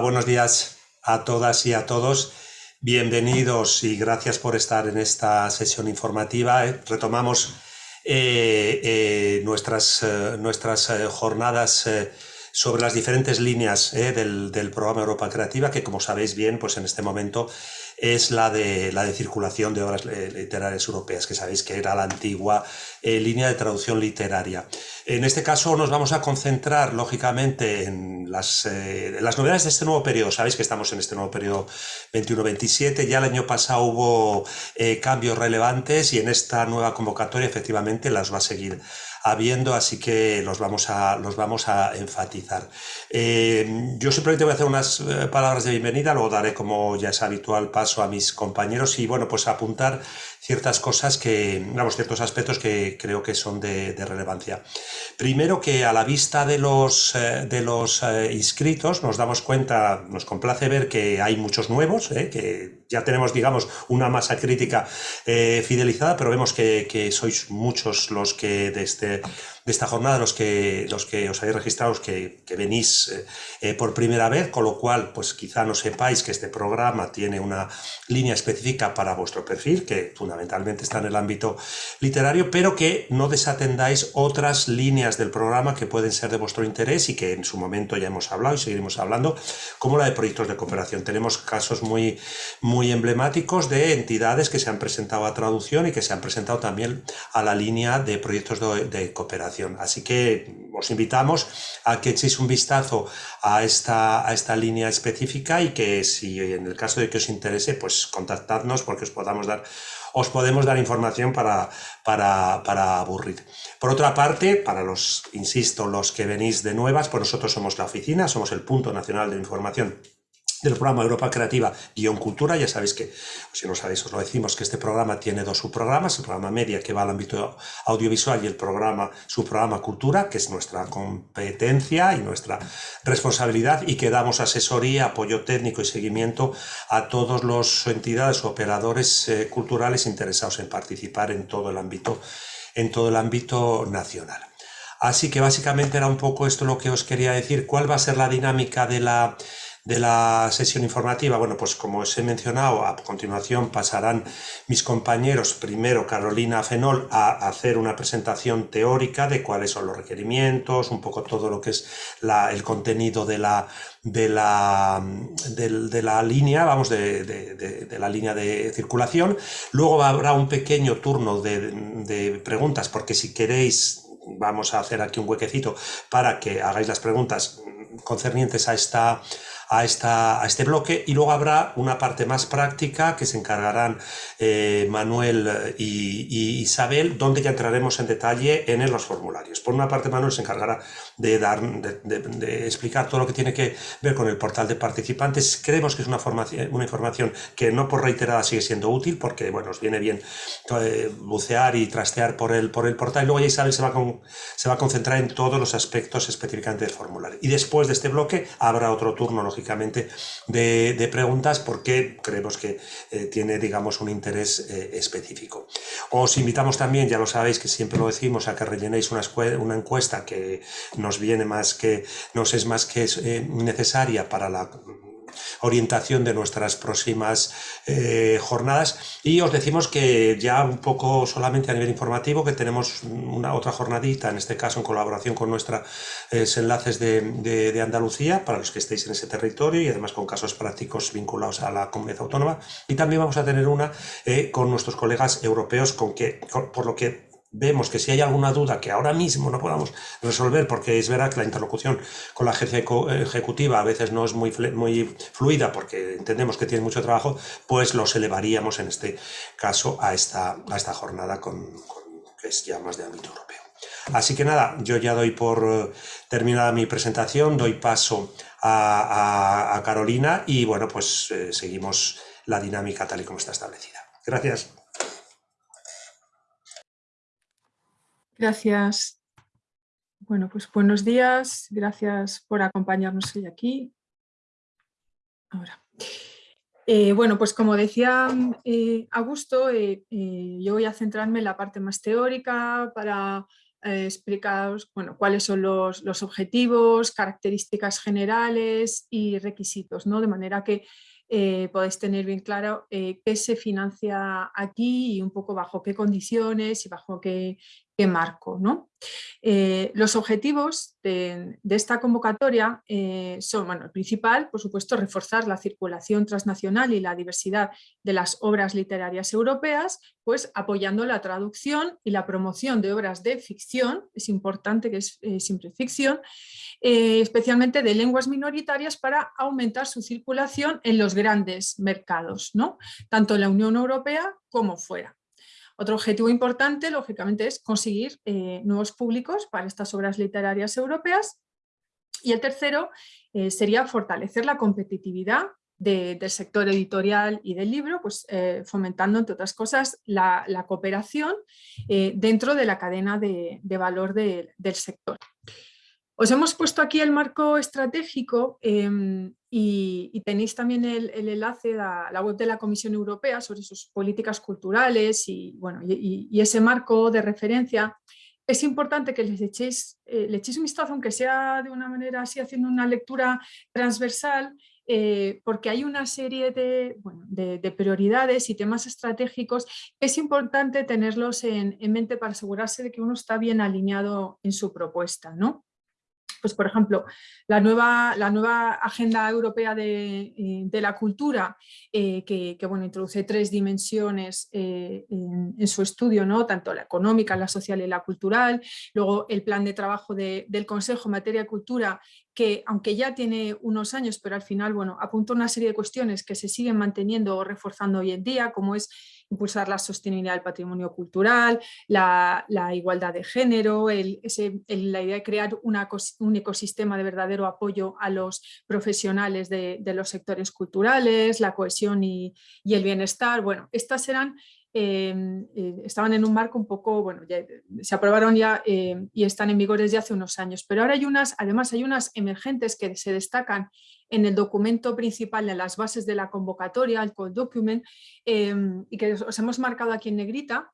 Buenos días a todas y a todos. Bienvenidos y gracias por estar en esta sesión informativa. Eh, retomamos eh, eh, nuestras, nuestras jornadas sobre las diferentes líneas del, del, programa Europa Creativa, que como sabéis bien, pues en este momento es la de, la de circulación de obras literarias europeas, que sabéis que era la antigua eh, línea de traducción literaria. En este caso nos vamos a concentrar, lógicamente, en las, eh, las novedades de este nuevo periodo. Sabéis que estamos en este nuevo periodo 21-27, ya el año pasado hubo eh, cambios relevantes y en esta nueva convocatoria efectivamente las va a seguir habiendo, así que los vamos a, los vamos a enfatizar. yo simplemente voy a hacer unas palabras de bienvenida, luego daré, como ya es habitual, paso a mis compañeros y, bueno, pues apuntar ciertas cosas que, vamos, ciertos aspectos que creo que son de, relevancia. Primero que a la vista de los, eh, de los eh, inscritos nos damos cuenta, nos complace ver que hay muchos nuevos, eh, que ya tenemos, digamos, una masa crítica fidelizada, pero vemos que, que, sois muchos los que de, este, de esta jornada, los que, los que os habéis registrado, que, que venís por primera vez, con lo cual, pues quizá no sepáis que este programa tiene una línea específica para vuestro perfil, que fundamentalmente está en el ámbito literario, pero que no desatendáis otras líneas del programa que pueden ser de vuestro interés y que en su momento ya hemos hablado y seguiremos hablando, como la de proyectos de cooperación. Tenemos casos muy, muy emblemáticos de entidades que se han presentado a traducción y que se han presentado también a la línea de proyectos de cooperación. Así que os invitamos a que echéis un vistazo a esta, a esta línea específica y que si en el caso de que os interese, pues contactadnos porque os podamos dar os podemos dar información para, para, para, aburrir. Por otra parte, para los, insisto, los que venís de nuevas, pues nosotros somos la oficina, somos el punto nacional de información del programa Europa Creativa Guión Cultura. Ya sabéis que, si no sabéis, os lo decimos, que este programa tiene dos subprogramas, el programa Media, que va al ámbito audiovisual, y el programa subprograma Cultura, que es nuestra competencia y nuestra responsabilidad, y que damos asesoría, apoyo técnico y seguimiento a todos los entidades o operadores eh, culturales interesados en participar en todo el ámbito, en todo el ámbito nacional. Así que básicamente era un poco esto lo que os quería decir. ¿Cuál va a ser la dinámica de la de la sesión informativa, bueno, pues como os he mencionado, a continuación pasarán mis compañeros, primero Carolina Fenol, a hacer una presentación teórica de cuáles son los requerimientos, un poco todo lo que es el contenido de la, de la, de, la línea, vamos, de, de, la línea de circulación. Luego habrá un pequeño turno de preguntas, porque si queréis, vamos a hacer aquí un huequecito para que hagáis las preguntas concernientes a esta a, esta, a este bloque y luego habrá una parte más práctica que se encargarán eh, Manuel y, Isabel, donde ya entraremos en detalle en los formularios. Por una parte, Manuel se encargará de, dar, de, explicar todo lo que tiene que ver con el portal de participantes. Creemos que es una, formación, una información que no por reiterada sigue siendo útil, porque bueno, nos viene bien eh, bucear y trastear por el, por el portal. Y luego ya Isabel se va, con, se va a concentrar en todos los aspectos específicamente del formulario. Y después de este bloque habrá otro turno, lógicamente, de, preguntas, porque creemos que eh, tiene, digamos, un interés eh, específico. Os invitamos también, ya lo sabéis que siempre lo decimos, a que rellenéis una, encuesta que nos viene más que, nos es más que eh, necesaria para la orientación de nuestras próximas eh, jornadas. Y os decimos que ya un poco solamente a nivel informativo que tenemos una otra jornadita, en este caso en colaboración con nuestros eh, enlaces de, de, Andalucía para los que estéis en ese territorio y además con casos prácticos vinculados a la comunidad autónoma. Y también vamos a tener una con nuestros colegas europeos con que, por lo que vemos que si hay alguna duda que ahora mismo no podamos resolver, porque es verdad que la interlocución con la agencia ejecutiva a veces no es muy, muy fluida porque entendemos que tiene mucho trabajo, pues los elevaríamos en este caso a esta, a esta jornada con, que es ya más de ámbito europeo. Así que nada, yo ya doy por eh, terminada mi presentación, doy paso a, Carolina y bueno, pues eh, seguimos la dinámica tal y como está establecida. Gracias. Gracias. Bueno, pues buenos días. Gracias por acompañarnos hoy aquí. Ahora. Eh, bueno, pues como decía eh, Augusto, eh, yo voy a centrarme en la parte más teórica para explicados bueno, cuáles son los, los, objetivos, características generales y requisitos, ¿no? de manera que eh, podéis tener bien claro eh, qué se financia aquí y un poco bajo qué condiciones y bajo qué, qué marco. ¿no? Eh, los objetivos de, esta convocatoria eh, son, bueno, el principal, por supuesto, reforzar la circulación transnacional y la diversidad de las obras literarias europeas, pues apoyando la traducción y la promoción de obras de ficción, es importante que es eh, siempre ficción, especialmente de lenguas minoritarias para aumentar su circulación en los grandes mercados, ¿no? tanto en la Unión Europea como fuera. Otro objetivo importante, lógicamente, es conseguir eh, nuevos públicos para estas obras literarias europeas. Y el tercero eh, sería fortalecer la competitividad del sector editorial y del libro, pues eh, fomentando, entre otras cosas, la, cooperación dentro de la cadena de, valor del sector. Os hemos puesto aquí el marco estratégico em, y, tenéis también el, enlace a la web de la Comisión Europea sobre sus políticas culturales y, bueno, y, ese marco de referencia. Es importante que les echéis, eh, le echéis un vistazo, aunque sea de una manera así, haciendo una lectura transversal, eh, porque hay una serie de, bueno, de, prioridades y temas estratégicos es importante tenerlos en, en, mente para asegurarse de que uno está bien alineado en su propuesta. ¿no? Pues por ejemplo, la nueva, la nueva Agenda Europea de, eh, la Cultura, eh, que, bueno, introduce tres dimensiones eh, en, su estudio, ¿no? tanto la económica, la social y la cultural, luego el plan de trabajo del Consejo en materia de cultura, que aunque ya tiene unos años, pero al final bueno, apunta una serie de cuestiones que se siguen manteniendo o reforzando hoy en día, como es impulsar la sostenibilidad del patrimonio cultural, la, igualdad de género, la idea de crear un ecosistema de verdadero apoyo a los profesionales de, los sectores culturales, la cohesión y, y, el bienestar. Bueno, estas serán Em, eh, estaban en un marco un poco, bueno, se aprobaron ya em, y están en vigor desde hace unos años, pero ahora hay unas, además hay unas emergentes que se destacan en el documento principal, en las bases de la convocatoria, el Code Document, em, y que os hemos marcado aquí en negrita,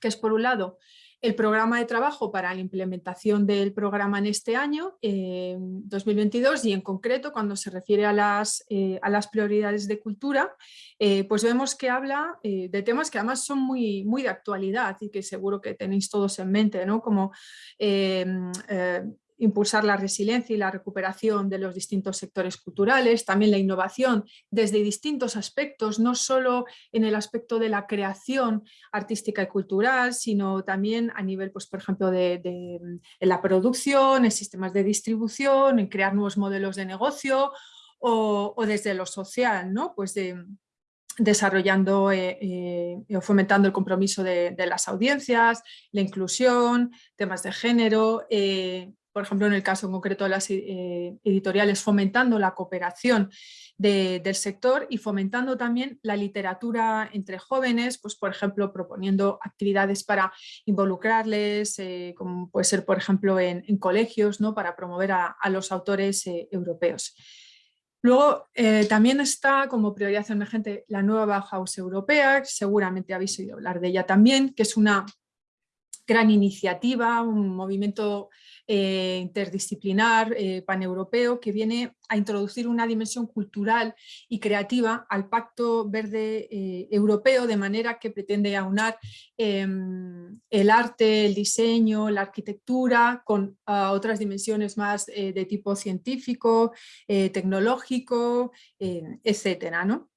que es por un lado el programa de trabajo para la implementación del programa en este año, 2022, y en concreto cuando se refiere a las, eh, a las prioridades de cultura, eh, pues vemos que habla eh, de temas que además son muy, muy de actualidad y que seguro que tenéis todos en mente, ¿no? como impulsar la resiliencia y la recuperación de los distintos sectores culturales, también la innovación desde distintos aspectos, no solo en el aspecto de la creación artística y cultural, sino también a nivel, pues, por ejemplo, de, la producción, en sistemas de distribución, en crear nuevos modelos de negocio o, desde lo social, ¿no? pues desarrollando eh, eh, o fomentando el compromiso de, las audiencias, la inclusión, temas de género, eh, por ejemplo en el caso concreto de las eh, editoriales, fomentando la cooperación del sector y fomentando también la literatura entre jóvenes, pues por ejemplo proponiendo actividades para involucrarles, eh, como puede ser por ejemplo en, colegios, ¿no? para promover a, los autores eh, europeos. Luego también está como prioridad emergente la nueva Bauhaus europea, seguramente habéis oído hablar de ella también, que es una gran iniciativa, un movimiento eh, interdisciplinar, eh, paneuropeo, que viene a introducir una dimensión cultural y creativa al Pacto Verde eh, Europeo, de manera que pretende aunar em, el arte, el diseño, la arquitectura, con ah, otras dimensiones más de tipo científico, tecnológico, etcétera, ¿no?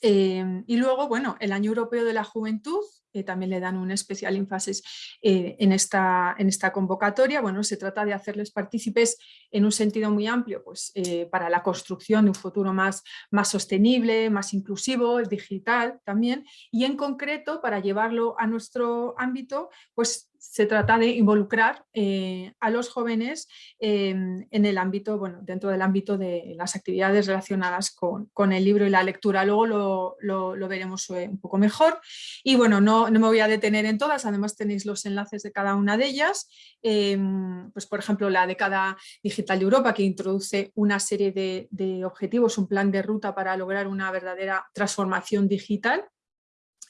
Em, y luego, bueno, el Año Europeo de la Juventud, también le dan un especial énfasis eh, en, esta, en esta convocatoria. Bueno, se trata de hacerles partícipes en un sentido muy amplio pues, eh, para la construcción de un futuro más, más sostenible, más inclusivo, digital también, y en concreto para llevarlo a nuestro ámbito, pues se trata de involucrar eh, a los jóvenes em, en el ámbito, bueno, dentro del ámbito de las actividades relacionadas con, el libro y la lectura. Luego lo, veremos eh, un poco mejor. Y bueno, no, me voy a detener en todas, además tenéis los enlaces de cada una de ellas. Em, pues por ejemplo, la década digital de Europa que introduce una serie de objetivos, un plan de ruta para lograr una verdadera transformación digital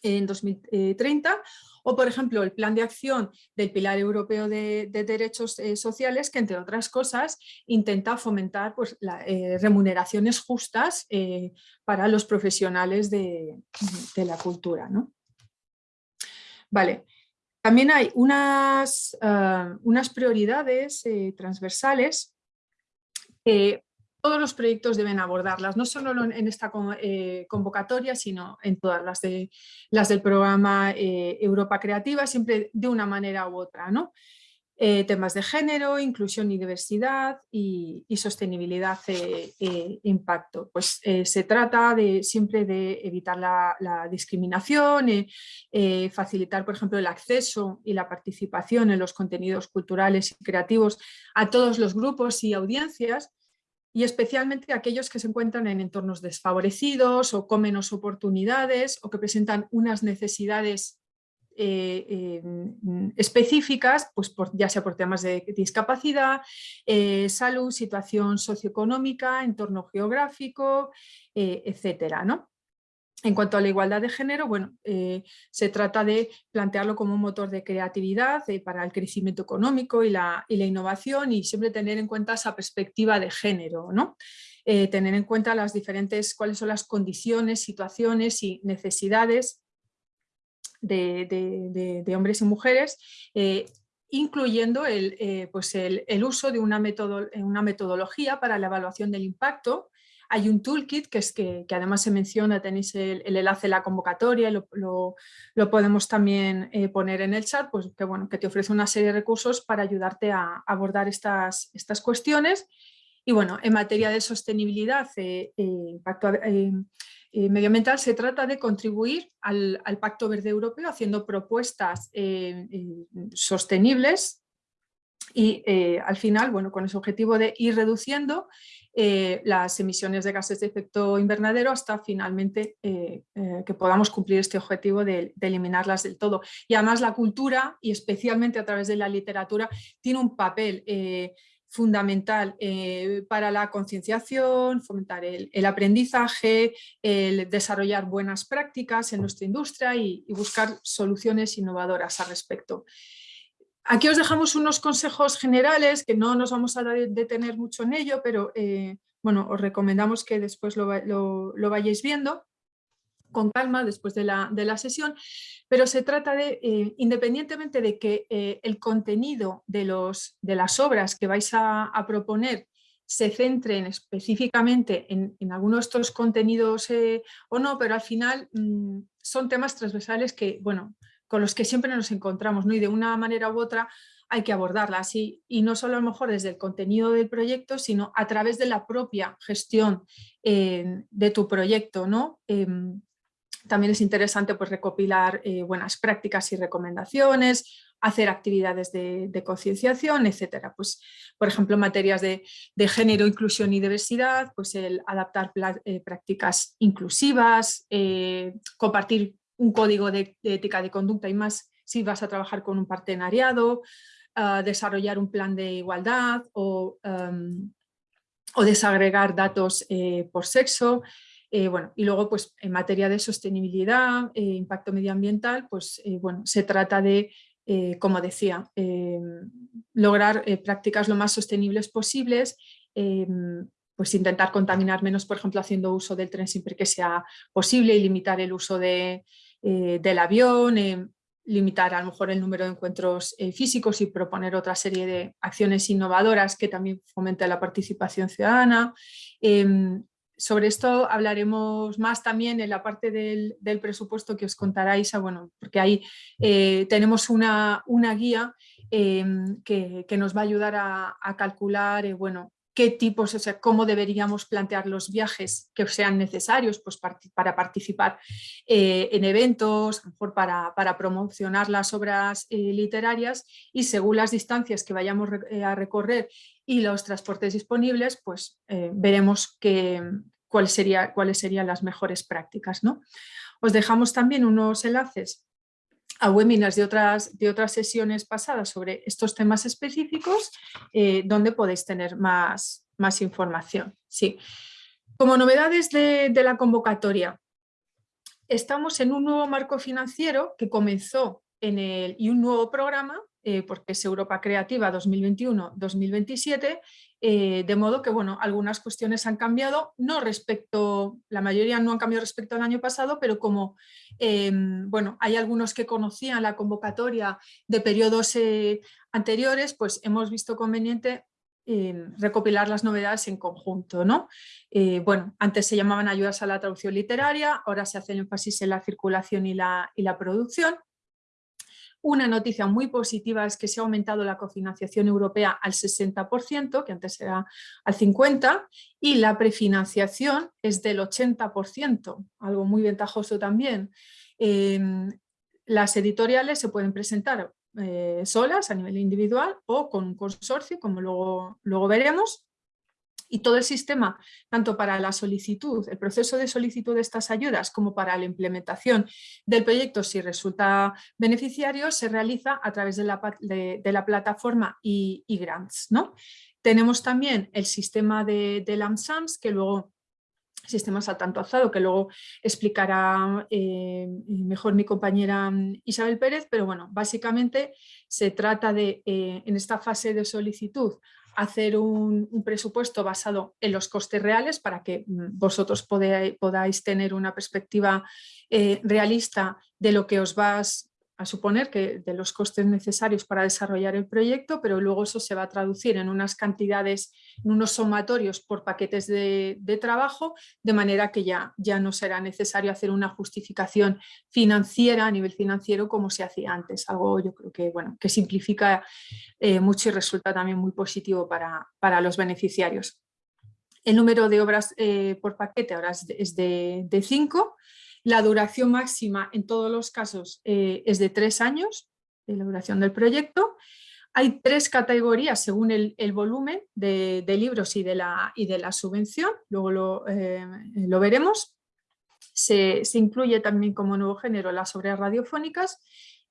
en 2030 o por ejemplo el plan de acción del Pilar Europeo de, Derechos eh, Sociales que entre otras cosas intenta fomentar pues, eh, remuneraciones justas eh, para los profesionales de, la cultura. ¿no? Vale. También hay unas, ah, unas prioridades transversales que todos los proyectos deben abordarlas, no solo en esta eh, convocatoria, sino en todas las, de, las del programa eh, Europa Creativa, siempre de una manera u otra. ¿no? Eh, temas de género, inclusión y diversidad y, sostenibilidad e impacto. Pues se trata de, siempre de evitar la, la discriminación, facilitar por ejemplo el acceso y la participación en los contenidos culturales y creativos a todos los grupos y audiencias y especialmente aquellos que se encuentran en entornos desfavorecidos o con menos oportunidades o que presentan unas necesidades eh, eh, específicas, pues ya sea por temas de discapacidad, eh, salud, situación socioeconómica, entorno geográfico, etcétera, ¿no? En cuanto a la igualdad de género, bueno, eh, se trata de plantearlo como un motor de creatividad eh, para el crecimiento económico y la, innovación y siempre tener en cuenta esa perspectiva de género, ¿no? Eh, tener en cuenta las diferentes, cuáles son las condiciones, situaciones y necesidades de, hombres y mujeres, incluyendo el, pues el, uso de una, una metodología para la evaluación del impacto hay un toolkit que, es que, además se menciona, tenéis el, enlace en la convocatoria, lo, lo, podemos también eh, poner en el chat, pues que, bueno, que te ofrece una serie de recursos para ayudarte a abordar estas, estas cuestiones. Y bueno, en materia de sostenibilidad e impacto medioambiental se trata de contribuir al, Pacto Verde Europeo haciendo propuestas sostenibles y al final, bueno, con ese objetivo de ir reduciendo eh, las emisiones de gases de efecto invernadero hasta finalmente eh, eh, que podamos cumplir este objetivo de, eliminarlas del todo. Y además la cultura, y especialmente a través de la literatura, tiene un papel fundamental para la concienciación, fomentar el, aprendizaje, el desarrollar buenas prácticas en nuestra industria y buscar soluciones innovadoras al respecto. Aquí os dejamos unos consejos generales que no nos vamos a detener mucho en ello, pero eh, bueno, os recomendamos que después lo, vayáis viendo con calma después de la, sesión, pero se trata de, eh, independientemente de que eh, el contenido de, los, de las obras que vais a, proponer se centren específicamente en, en algunos de estos contenidos o no, pero al final mm, son temas transversales que, bueno, con los que siempre nos encontramos, ¿no? y de una manera u otra hay que abordarlas y, y no solo a lo mejor desde el contenido del proyecto, sino a través de la propia gestión eh, de tu proyecto. ¿no? Em, también es interesante pues, recopilar eh, buenas prácticas y recomendaciones, hacer actividades de, concienciación, etcétera. Pues, por ejemplo, en materias de, género, inclusión y diversidad, pues el adaptar eh, prácticas inclusivas, compartir un código de, ética de conducta y más si vas a trabajar con un partenariado, desarrollar un plan de igualdad o, em, o desagregar datos eh, por sexo. Eh, bueno, y luego pues en materia de sostenibilidad, e impacto medioambiental, pues bueno, se trata de, como decía, lograr prácticas lo más sostenibles posibles pues intentar contaminar menos, por ejemplo, haciendo uso del tren siempre que sea posible y limitar el uso de, eh, del avión, eh, limitar a lo mejor el número de encuentros eh, físicos y proponer otra serie de acciones innovadoras que también fomenten la participación ciudadana. Em, sobre esto hablaremos más también en la parte del, presupuesto que os contará Isa, bueno, porque ahí tenemos una, una guía em, que, que, nos va a ayudar a, a calcular bueno, qué tipos, o sea, cómo deberíamos plantear los viajes que sean necesarios pues, para participar eh, en eventos, mejor para, promocionar las obras eh, literarias y según las distancias que vayamos eh, a recorrer y los transportes disponibles, pues veremos que, cuál sería, cuáles serían las mejores prácticas. ¿no? Os dejamos también unos enlaces a webinars de otras, de otras sesiones pasadas sobre estos temas específicos, eh, donde podéis tener más, más información. Sí. Como novedades de, la convocatoria, estamos en un nuevo marco financiero que comenzó en el, y un nuevo programa eh, porque es Europa Creativa 2021-2027, eh, de modo que bueno, algunas cuestiones han cambiado, no respecto, la mayoría no han cambiado respecto al año pasado, pero como em, bueno, hay algunos que conocían la convocatoria de periodos eh, anteriores, pues hemos visto conveniente recopilar las novedades en conjunto. ¿no? bueno, antes se llamaban ayudas a la traducción literaria, ahora se hace el énfasis en la circulación y la, y la producción. Una noticia muy positiva es que se ha aumentado la cofinanciación europea al 60%, que antes era al 50%, y la prefinanciación es del 80%, algo muy ventajoso también. Em, las editoriales se pueden presentar eh, solas a nivel individual o con un consorcio, como luego, luego veremos, y todo el sistema, tanto para la solicitud, el proceso de solicitud de estas ayudas, como para la implementación del proyecto, si resulta beneficiario, se realiza a través de la, de, plataforma y, grants. ¿no? Tenemos también el sistema de, de LAMSAMS, que luego sistema saltanto alzado, que luego explicará eh, mejor mi compañera Isabel Pérez, pero bueno, básicamente se trata de, eh, en esta fase de solicitud, hacer un, presupuesto basado en los costes reales para que mm, vosotros podáis, tener una perspectiva eh, realista de lo que os vas a suponer que de los costes necesarios para desarrollar el proyecto, pero luego eso se va a traducir en unas cantidades, en unos sumatorios por paquetes de, trabajo, de manera que ya, ya no será necesario hacer una justificación financiera a nivel financiero como se hacía antes, algo yo creo que, bueno, que simplifica eh, mucho y resulta también muy positivo para, para los beneficiarios. El número de obras eh, por paquete ahora es de 5, la duración máxima en todos los casos eh, es de tres años, de la duración del proyecto. Hay tres categorías según el, volumen de, libros y de, la, y de la subvención, luego lo, eh, veremos. Se, se, incluye también como nuevo género las obras radiofónicas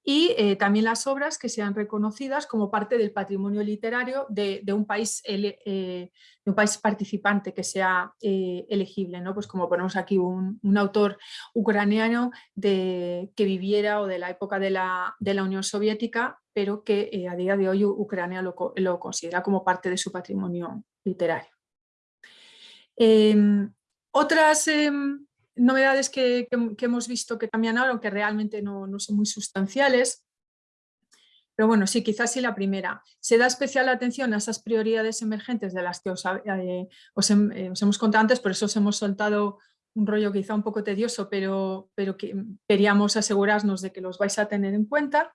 y eh, también las obras que sean reconocidas como parte del patrimonio literario de, un, país, eh, de un país participante que sea eh, elegible, ¿no? pues como ponemos aquí un, autor ucraniano de, que viviera o de la época de la, de la Unión Soviética, pero que a día de hoy Ucrania lo, lo, considera como parte de su patrimonio literario. Em, otras em, novedades que, hemos visto que cambian ahora, aunque realmente no, son muy sustanciales. Pero bueno, sí, quizás sí la primera. Se da especial atención a esas prioridades emergentes de las que os, eh, eh, hemos contado antes, por eso os hemos soltado un rollo quizá un poco tedioso, pero, pero que queríamos asegurarnos de que los vais a tener en cuenta.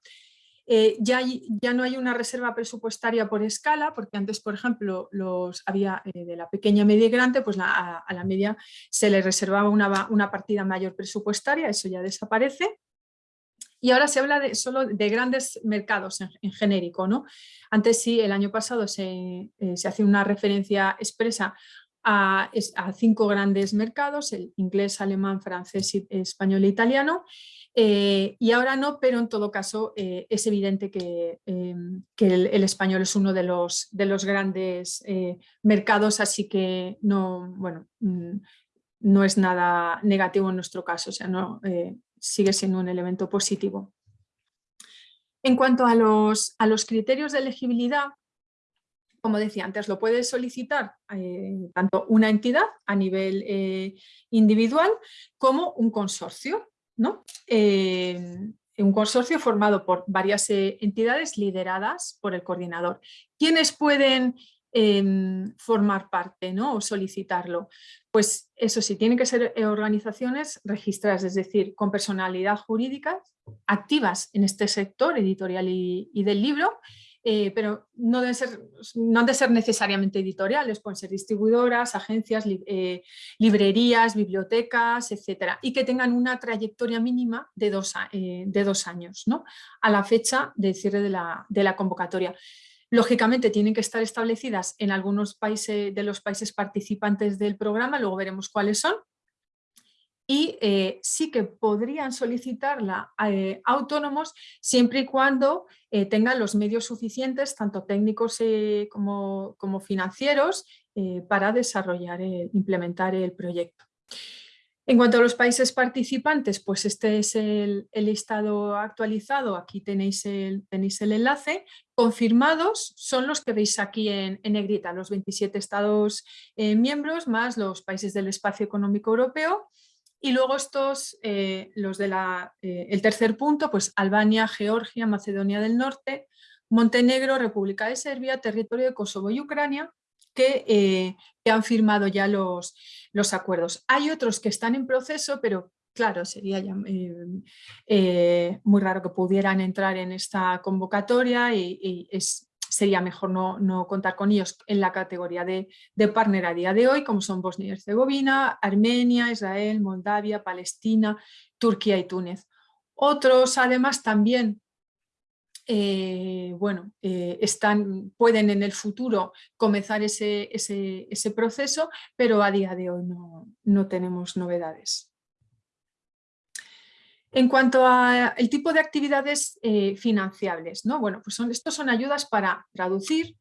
Eh, ya, ya, no hay una reserva presupuestaria por escala, porque antes, por ejemplo, los había eh, de la pequeña, media y grande, pues a, la media se le reservaba una, una, partida mayor presupuestaria, eso ya desaparece. Y ahora se habla de, solo de grandes mercados en, genérico. ¿no? Antes sí, el año pasado se, eh, se hace una referencia expresa a, cinco grandes mercados, el inglés, alemán, francés, español e italiano, eh, y ahora no, pero en todo caso eh, es evidente que, em, el, español es uno de los, de los grandes eh, mercados, así que no, bueno, mm, no es nada negativo en nuestro caso, o sea, no, sigue siendo un elemento positivo. En cuanto a los, a los criterios de elegibilidad, como decía antes, lo puede solicitar tanto una entidad a nivel individual como un consorcio. ¿no? Eh, un consorcio formado por varias eh, entidades lideradas por el coordinador. ¿Quiénes pueden em, formar parte ¿no? o solicitarlo? Pues eso sí, tienen que ser eh, organizaciones registradas, es decir, con personalidad jurídica, activas en este sector editorial y del libro eh, pero no, deben ser, no han de ser necesariamente editoriales, pueden ser distribuidoras, agencias, eh, librerías, bibliotecas, etcétera, y que tengan una trayectoria mínima de dos, eh, de dos años, ¿no? a la fecha de cierre de la, de la convocatoria. Lógicamente tienen que estar establecidas en algunos países de los países participantes del programa, luego veremos cuáles son, y eh, sí que podrían solicitarla eh, autónomos siempre y cuando eh, tengan los medios suficientes, tanto técnicos como, como, financieros, para desarrollar, e implementar el proyecto. En cuanto a los países participantes, pues este es el, listado actualizado, aquí tenéis el, tenéis el enlace. Confirmados son los que veis aquí en, negrita, los 27 estados miembros más los países del espacio económico europeo. Y luego estos, eh, los del eh, tercer punto, pues Albania, Georgia, Macedonia del Norte, Montenegro, República de Serbia, territorio de Kosovo y Ucrania, que, que han firmado ya los, los acuerdos. Hay otros que están en proceso, pero claro, sería eh, eh, muy raro que pudieran entrar en esta convocatoria y, sería mejor no, contar con ellos en la categoría de, de, partner a día de hoy, como son Bosnia y Herzegovina, Armenia, Israel, Moldavia, Palestina, Turquía y Túnez. Otros además también eh, bueno, eh, están, pueden en el futuro comenzar ese, ese, proceso, pero a día de hoy no, tenemos novedades. En cuanto al tipo de actividades eh, financiables, ¿no? bueno, pues son, estos son ayudas para traducir,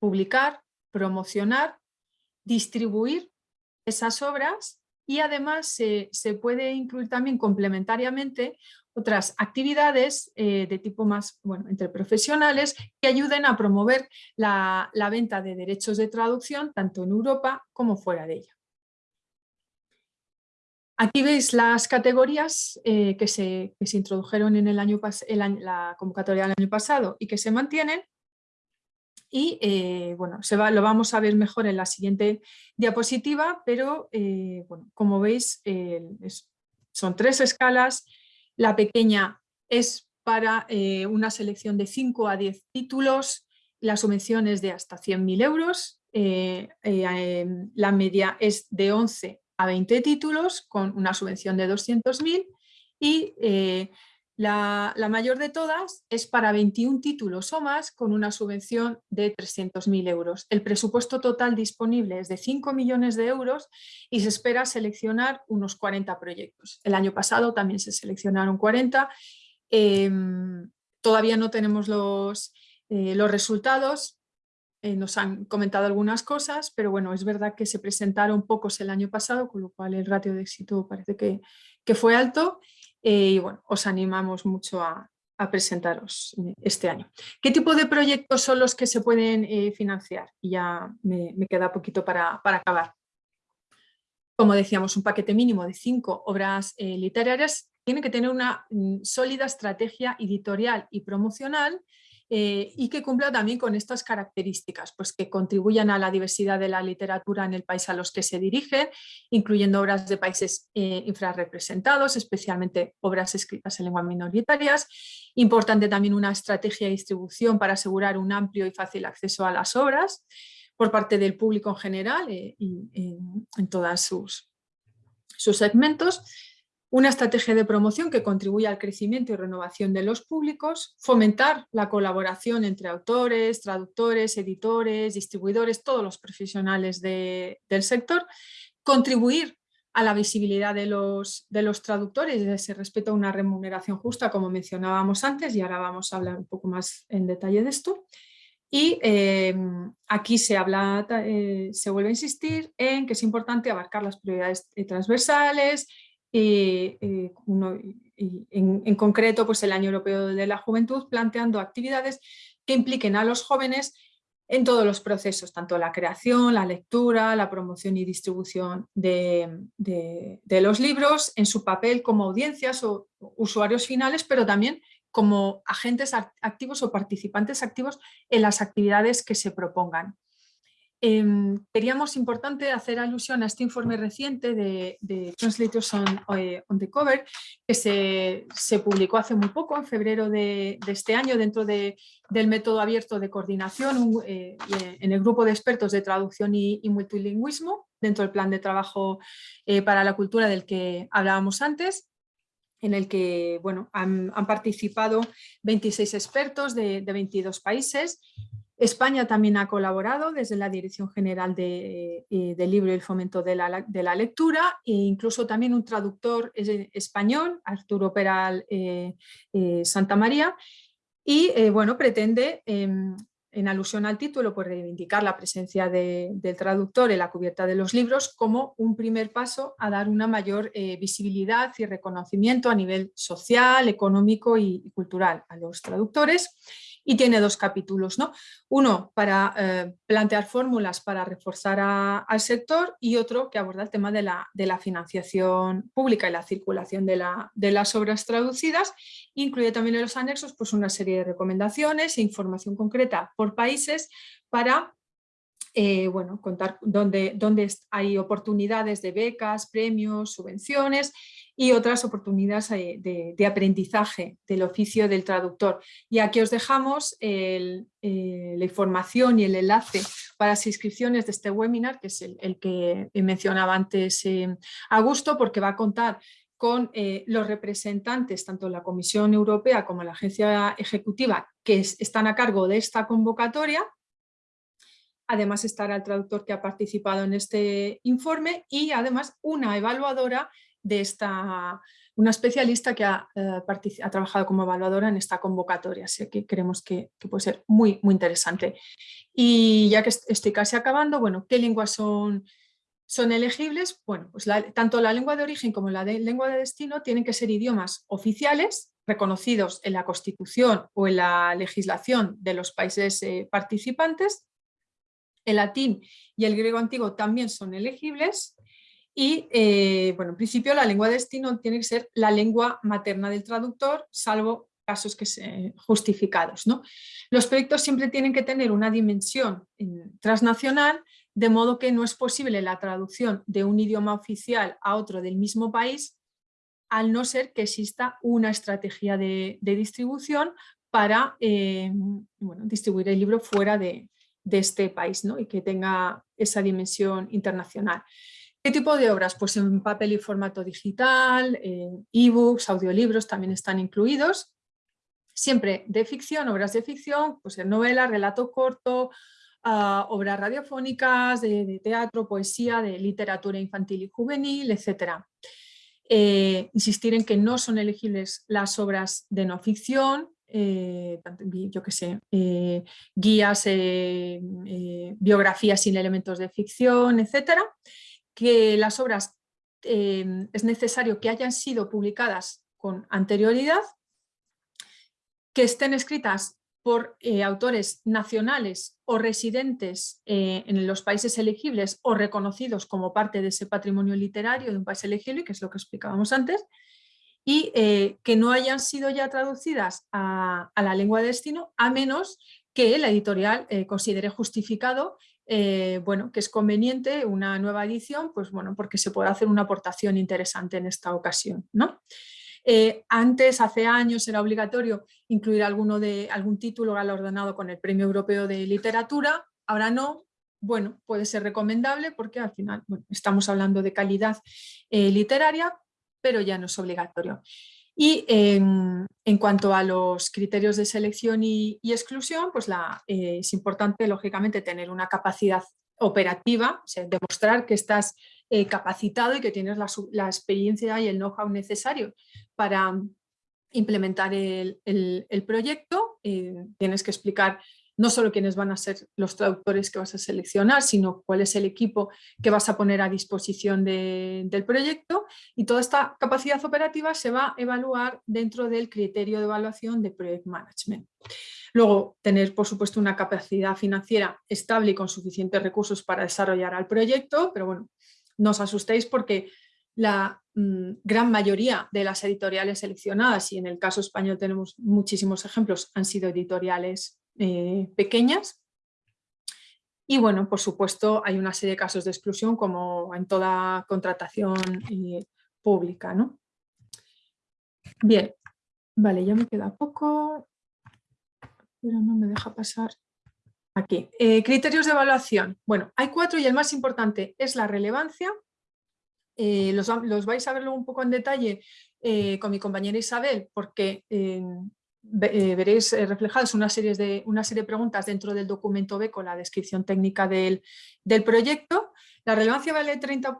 publicar, promocionar, distribuir esas obras y además se, puede incluir también complementariamente otras actividades eh, de tipo más, bueno, entre profesionales que ayuden a promover la, venta de derechos de traducción tanto en Europa como fuera de ella. Aquí veis las categorías eh, que, se, se, introdujeron en el año, la convocatoria del año pasado y que se mantienen. Y eh, bueno, se va, lo vamos a ver mejor en la siguiente diapositiva, pero bueno, como veis son tres escalas. La pequeña es para eh, una selección de 5 a 10 títulos, la subvención es de hasta 100.000 euros, eh, eh, em, la media es de 11 a 20 títulos con una subvención de 200.000 y la, mayor de todas es para 21 títulos o más con una subvención de 300.000 euros. El presupuesto total disponible es de 5 millones de euros y se espera seleccionar unos 40 proyectos. El año pasado también se seleccionaron 40. Em, todavía no tenemos los, eh, los resultados, eh, nos han comentado algunas cosas, pero bueno, es verdad que se presentaron pocos el año pasado, con lo cual el ratio de éxito parece que, que fue alto eh, y bueno, os animamos mucho a, presentaros eh, este año. ¿Qué tipo de proyectos son los que se pueden financiar? Y ya me, queda poquito para, acabar. Como decíamos, un paquete mínimo de cinco obras literarias tiene que tener una mm, sólida estrategia editorial y promocional eh, y que cumpla también con estas características, pues que contribuyan a la diversidad de la literatura en el país a los que se dirigen, incluyendo obras de países eh, infrarrepresentados, especialmente obras escritas en lenguas minoritarias. Importante también una estrategia de distribución para asegurar un amplio y fácil acceso a las obras por parte del público en general eh, y en todos sus, sus segmentos una estrategia de promoción que contribuya al crecimiento y renovación de los públicos, fomentar la colaboración entre autores, traductores, editores, distribuidores, todos los profesionales del sector, contribuir a la visibilidad de los, de los traductores ese respeto a una remuneración justa, como mencionábamos antes, y ahora vamos a hablar un poco más en detalle de esto. Y em, aquí se, habla, eh, se vuelve a insistir en que es importante abarcar las prioridades transversales, eh, en, concreto pues el Año Europeo de la Juventud, planteando actividades que impliquen a los jóvenes en todos los procesos, tanto la creación, la lectura, la promoción y distribución de los libros, en su papel como audiencias o usuarios finales, pero también como agentes activos o participantes activos en las actividades que se propongan. Queríamos importante hacer alusión a este informe reciente de, Translators eh, on, the Cover que se, publicó hace muy poco, en febrero de, este año, dentro del método abierto de coordinación eh, eh, en el grupo de expertos de traducción y, multilingüismo, dentro del plan de trabajo para la cultura del que hablábamos antes en el que bueno, han, participado 26 expertos de, de 22 países España también ha colaborado desde la Dirección General de, eh, Libro y el Fomento de la, Lectura e incluso también un traductor español, Arturo Peral eh, eh, Santa María, y bueno, pretende em, en alusión al título, pues reivindicar la presencia del traductor en la cubierta de los libros como un primer paso a dar una mayor eh, visibilidad y reconocimiento a nivel social, económico y cultural a los traductores y tiene dos capítulos. ¿no? Uno para eh, plantear fórmulas para reforzar al sector y otro que aborda el tema de la, financiación pública y la circulación de, la, de, las obras traducidas. Incluye también en los anexos pues, una serie de recomendaciones e información concreta por países para eh, bueno, contar dónde hay oportunidades de becas, premios, subvenciones y otras oportunidades eh, de, aprendizaje del oficio del traductor. Y aquí os dejamos eh, la información y el enlace para las inscripciones de este webinar, que es el, que mencionaba antes eh, Augusto, porque va a contar con los representantes, tanto la Comisión Europea como la Agencia Ejecutiva, que están a cargo de esta convocatoria. Además estará el traductor que ha participado en este informe y además una evaluadora de esta, una especialista que ha, eh, ha, trabajado como evaluadora en esta convocatoria, así que creemos que, puede ser muy, muy interesante. Y ya que estoy casi acabando, bueno, ¿qué lenguas son, son elegibles? Bueno, pues tanto la lengua de origen como la lengua de destino tienen que ser idiomas oficiales, reconocidos en la Constitución o en la legislación de los países eh, participantes. El latín y el griego antiguo también son elegibles y, eh, bueno, en principio la lengua de destino tiene que ser la lengua materna del traductor, salvo casos que se, justificados. ¿no? Los proyectos siempre tienen que tener una dimensión transnacional, de modo que no es posible la traducción de un idioma oficial a otro del mismo país, al no ser que exista una estrategia de, distribución para eh, bueno, distribuir el libro fuera de, de este país ¿no? y que tenga esa dimensión internacional. ¿Qué tipo de obras? Pues en papel y formato digital, ebooks, audiolibros también están incluidos. Siempre de ficción, obras de ficción, pues en novela, relato corto, ah, obras radiofónicas, de, teatro, poesía, de literatura infantil y juvenil, etc. Eh, insistir en que no son elegibles las obras de no ficción, eh, yo que sé, eh, guías, biografías sin elementos de ficción, etcétera que las obras em, es necesario que hayan sido publicadas con anterioridad, que estén escritas por eh, autores nacionales o residentes eh, en los países elegibles o reconocidos como parte de ese patrimonio literario de un país elegible, que es lo que explicábamos antes, y eh, que no hayan sido ya traducidas a, a, la lengua de destino, a menos que la editorial considere justificado eh, bueno, que es conveniente una nueva edición, pues bueno, porque se puede hacer una aportación interesante en esta ocasión. ¿no? Eh, antes, hace años, era obligatorio incluir alguno de, algún título galardonado con el Premio Europeo de Literatura, ahora no, bueno, puede ser recomendable porque al final estamos hablando de calidad eh, literaria, pero ya no es obligatorio. Y en, cuanto a los criterios de selección y, exclusión, pues eh, es importante, lógicamente, tener una capacidad operativa, demostrar que estás eh, capacitado y que tienes la, experiencia y el know-how necesario para implementar el, proyecto. Eh, tienes que explicar no solo quiénes van a ser los traductores que vas a seleccionar, sino cuál es el equipo que vas a poner a disposición del proyecto y toda esta capacidad operativa se va a evaluar dentro del criterio de evaluación de Project Management. Luego, tener por supuesto una capacidad financiera estable y con suficientes recursos para desarrollar al proyecto, pero bueno, no os asustéis porque la mm, gran mayoría de las editoriales seleccionadas, y en el caso español tenemos muchísimos ejemplos, han sido editoriales eh, pequeñas. Y bueno, por supuesto, hay una serie de casos de exclusión como en toda contratación eh, pública. ¿no? Bien, vale, ya me queda poco, pero no me deja pasar aquí. Eh, criterios de evaluación. Bueno, hay cuatro y el más importante es la relevancia. los, los, vais a verlo un poco en detalle con mi compañera Isabel, porque veréis eh, reflejadas una serie, de, una serie de preguntas dentro del documento B con la descripción técnica del, proyecto. La relevancia vale 30,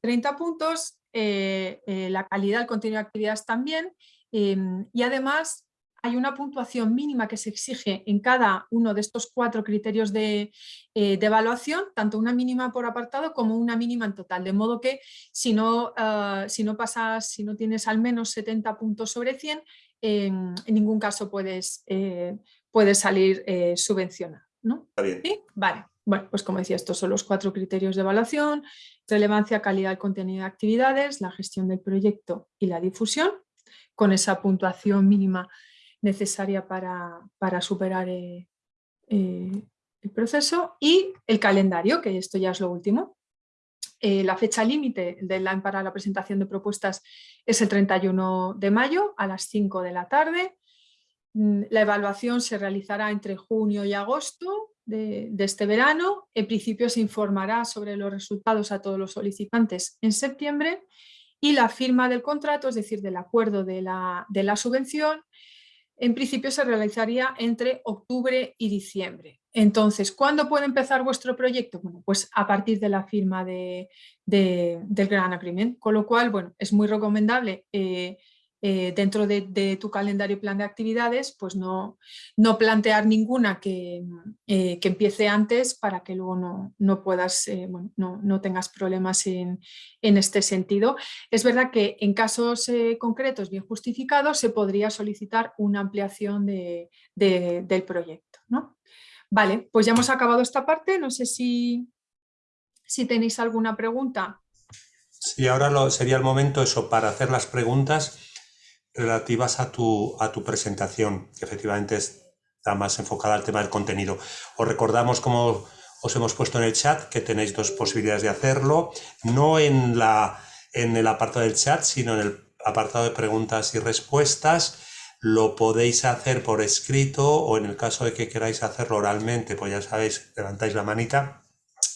30 eh, puntos, la calidad, el contenido de actividades también y además hay una puntuación mínima que se exige en cada uno de estos cuatro criterios de, eh, evaluación, tanto una mínima por apartado como una mínima en total, de modo que si no, ah, si no pasas, si no tienes al menos 70 puntos sobre 100, en ningún caso puedes, eh, puedes salir eh, subvencionado. ¿no? Vale. Bueno, pues como decía, estos son los cuatro criterios de evaluación, relevancia, calidad, contenido de actividades, la gestión del proyecto y la difusión, con esa puntuación mínima necesaria para, superar eh, eh, el proceso y el calendario, que esto ya es lo último. Eh, la fecha límite para la presentación de propuestas es el 31 de mayo a las 5 de la tarde. Mm, la evaluación se realizará entre junio y agosto de, este verano. En principio se informará sobre los resultados a todos los solicitantes en septiembre y la firma del contrato, es decir, del acuerdo de la subvención, en principio se realizaría entre octubre y diciembre. Entonces, ¿cuándo puede empezar vuestro proyecto? Bueno, pues a partir de la firma de, del Gran Agreement, con lo cual, bueno, es muy recomendable eh, eh, dentro de, tu calendario y plan de actividades, pues no, plantear ninguna que, eh, que, empiece antes para que luego no, no tengas problemas en, este sentido. Es verdad que en casos concretos bien justificados se podría solicitar una ampliación de, del proyecto. ¿no? Vale, pues ya hemos acabado esta parte, no sé si, si tenéis alguna pregunta. Sí, ahora sería el momento eso para hacer las preguntas relativas a tu, a tu presentación, que efectivamente está más enfocada al tema del contenido. Os recordamos, como os hemos puesto en el chat, que tenéis dos posibilidades de hacerlo, no en, la, en el apartado del chat, sino en el apartado de preguntas y respuestas. Lo podéis hacer por escrito o en el caso de que queráis hacerlo oralmente, pues ya sabéis, levantáis la manita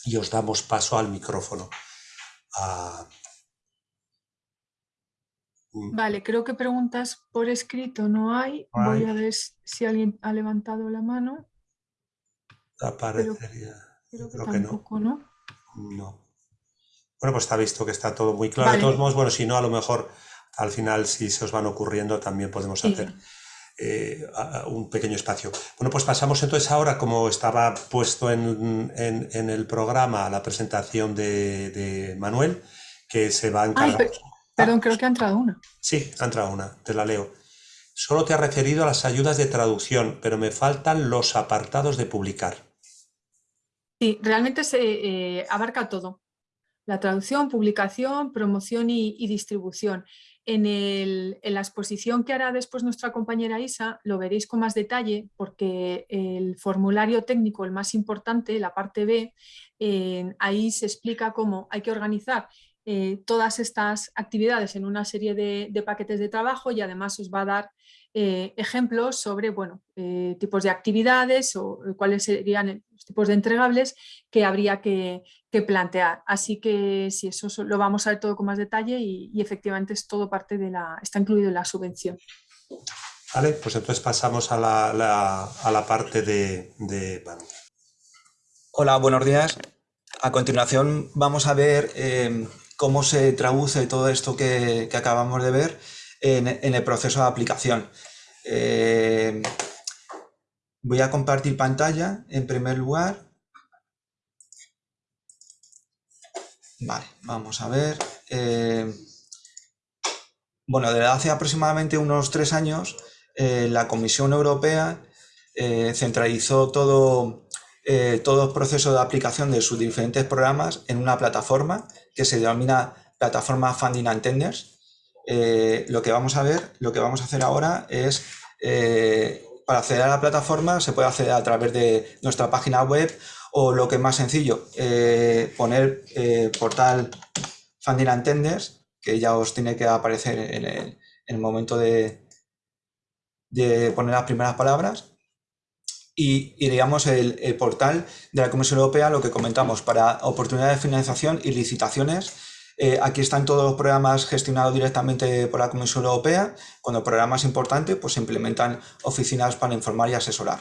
y os damos paso al micrófono. Ah, Mm. Vale, creo que preguntas por escrito no hay. Voy a ver si alguien ha levantado la mano. Aparecería. creo que tampoco, no. no. Bueno, pues está visto que está todo muy claro. De todos modos, bueno, si no, a lo mejor al final, si se os van ocurriendo, también podemos hacer eh, un pequeño espacio. Bueno, pues pasamos entonces ahora, como estaba puesto en, el programa, la presentación de, Manuel, que se va a encargar. Perdón, creo que ha entrado una. Sí, ha entrado una, te la leo. Solo te ha referido a las ayudas de traducción, pero me faltan los apartados de publicar. Sí, realmente se eh, abarca todo. La traducción, publicación, promoción y, distribución. En, la exposición que hará después nuestra compañera Isa lo veréis con más detalle porque el formulario técnico, el más importante, la parte B, ahí se explica cómo hay que organizar eh, todas estas actividades en una serie de, paquetes de trabajo y además os va a dar eh, ejemplos sobre bueno, eh, tipos de actividades o cuáles serían los tipos de entregables que habría que, plantear. Así que si eso lo vamos a ver todo con más detalle y, efectivamente es todo parte de la, está incluido en la subvención. Vale, pues entonces pasamos a la, parte de, de... Hola, buenos días. A continuación vamos a ver cómo se traduce todo esto que, acabamos de ver en, el proceso de aplicación. Eh, voy a compartir pantalla en primer lugar. Vale, vamos a ver. Eh, bueno, desde hace aproximadamente unos tres años, eh, la Comisión Europea centralizó todo, todo el proceso de aplicación de sus diferentes programas en una plataforma que se denomina plataforma Funding and Tenders. Eh, lo que vamos a ver, lo que vamos a hacer ahora es, eh, para acceder a la plataforma se puede acceder a través de nuestra página web o lo que es más sencillo, eh, poner portal Funding and Tenders, que ya os tiene que aparecer en el, momento de, de poner las primeras palabras y, digamos el, portal de la Comisión Europea, lo que comentamos, para oportunidades de financiación y licitaciones. Eh, aquí están todos los programas gestionados directamente por la Comisión Europea. Cuando programas importantes, pues se implementan oficinas para informar y asesorar.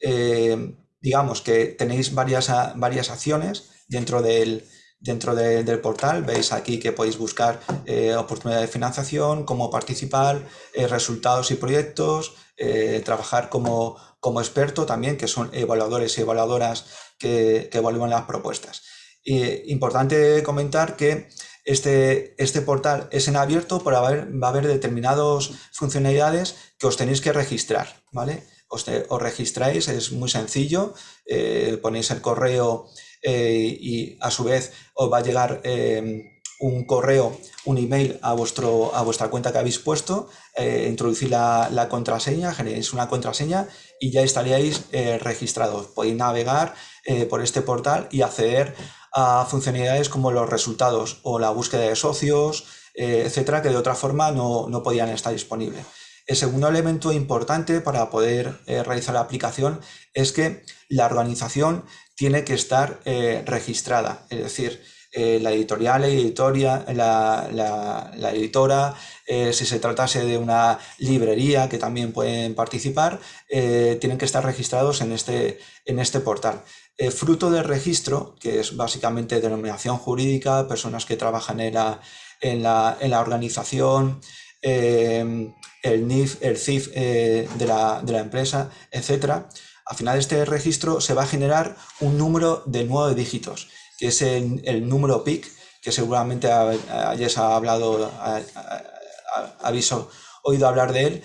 Eh, digamos que tenéis varias, varias acciones dentro del, dentro del portal. Veis aquí que podéis buscar eh, oportunidades de financiación, cómo participar, resultados y proyectos, trabajar como, como, experto también, que son evaluadores y evaluadoras que, evalúan las propuestas. importante comentar que este, este portal es en abierto, pero va a haber, determinadas funcionalidades que os tenéis que registrar, ¿vale? Os, registráis, es muy sencillo, ponéis el correo eh, y a su vez os va a llegar em, un correo, un email a, vuestro, a vuestra cuenta que habéis puesto, eh, introducir la, contraseña, generéis una contraseña y ya estaríais eh, registrados. Podéis navegar por este portal y acceder a funcionalidades como los resultados o la búsqueda de socios, etcétera, que de otra forma no, no podían estar disponibles. El segundo elemento importante para poder realizar la aplicación es que la organización tiene que estar eh, registrada, es decir, eh, la editorial, la, editoria, la, editora, eh, si se tratase de una librería que también pueden participar, tienen que estar registrados en este, en este portal. Fruto del registro, que es básicamente denominación jurídica, personas que trabajan en la, en la, organización, el NIF, el CIF de, la, de la empresa, etcétera, al final de este registro se va a generar un número de nueve dígitos, que es el, número PIC, que seguramente hayáis hablado, habéis oído hablar de él,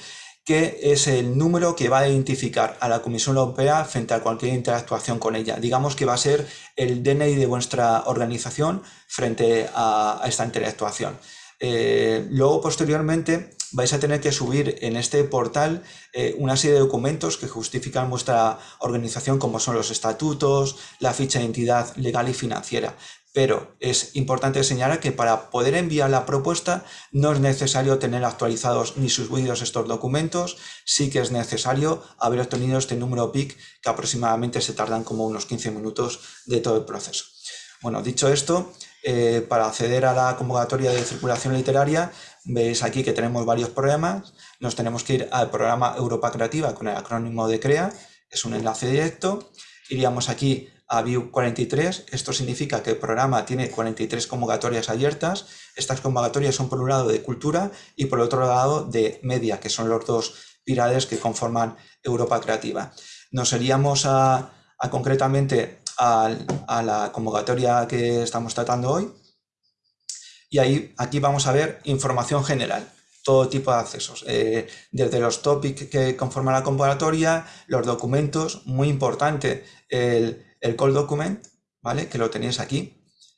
que es el número que va a identificar a la Comisión Europea frente a cualquier interactuación con ella. Digamos que va a ser el DNI de vuestra organización frente a, esta interactuación. Eh, luego, posteriormente, vais a tener que subir en este portal eh, una serie de documentos que justifican vuestra organización, como son los estatutos, la ficha de entidad legal y financiera. Pero es importante señalar que para poder enviar la propuesta no es necesario tener actualizados ni subidos estos documentos, sí que es necesario haber obtenido este número PIC que aproximadamente se tardan como unos 15 minutos de todo el proceso. Bueno, dicho esto, eh, para acceder a la convocatoria de circulación literaria Veis aquí que tenemos varios programas, nos tenemos que ir al programa Europa Creativa con el acrónimo de CREA, es un enlace directo, iríamos aquí a View 43, esto significa que el programa tiene 43 convocatorias abiertas, estas convocatorias son por un lado de cultura y por otro lado de media, que son los dos pilares que conforman Europa Creativa. Nos iríamos a, concretamente a la convocatoria que estamos tratando hoy, y ahí, aquí vamos a ver información general, todo tipo de accesos, eh, desde los topics que conforman la convocatoria, los documentos, muy importante, el, el call document, ¿vale? que lo tenéis aquí.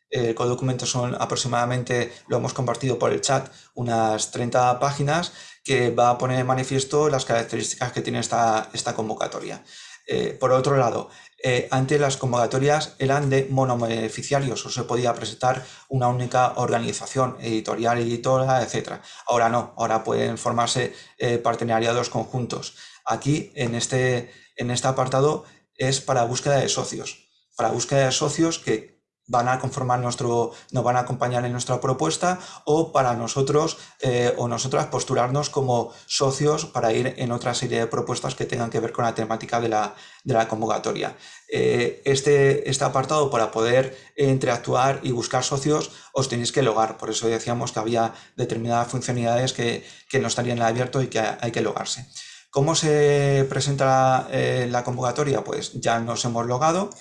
El call document son aproximadamente, lo hemos compartido por el chat, unas 30 páginas que va a poner en manifiesto las características que tiene esta, esta convocatoria. Eh, por otro lado, eh, antes las convocatorias eran de monobeneficiarios o se podía presentar una única organización editorial, editora, etc. Ahora no, ahora pueden formarse eh, partenariados conjuntos. Aquí en este, en este apartado es para búsqueda de socios, para búsqueda de socios que van a conformar nuestro, nos van a acompañar en nuestra propuesta o para nosotros eh, o nosotras postularnos como socios para ir en otra serie de propuestas que tengan que ver con la temática de la, convocatoria. Eh, este, este apartado para poder interactuar y buscar socios os tenéis que logar, por eso decíamos que había determinadas funcionalidades que, no estarían abierto y que hay que logarse. ¿Cómo se presenta eh, la convocatoria? Pues ya nos hemos logado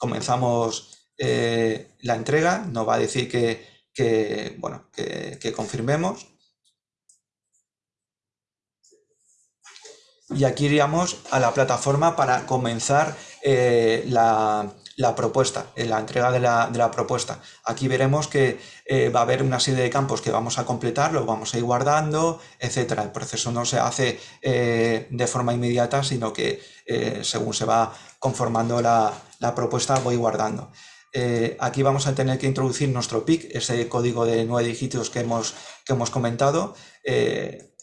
comenzamos eh, la entrega, nos va a decir que, bueno, que, confirmemos. Y aquí iríamos a la plataforma para comenzar eh, la, propuesta, la entrega de la, propuesta. Aquí veremos que eh, va a haber una serie de campos que vamos a completar, los vamos a ir guardando, etcétera. El proceso no se hace de forma inmediata, sino que según se va conformando la, propuesta voy guardando. Eh, aquí vamos a tener que introducir nuestro PIC, ese código de nueve dígitos que hemos, comentado. Eh,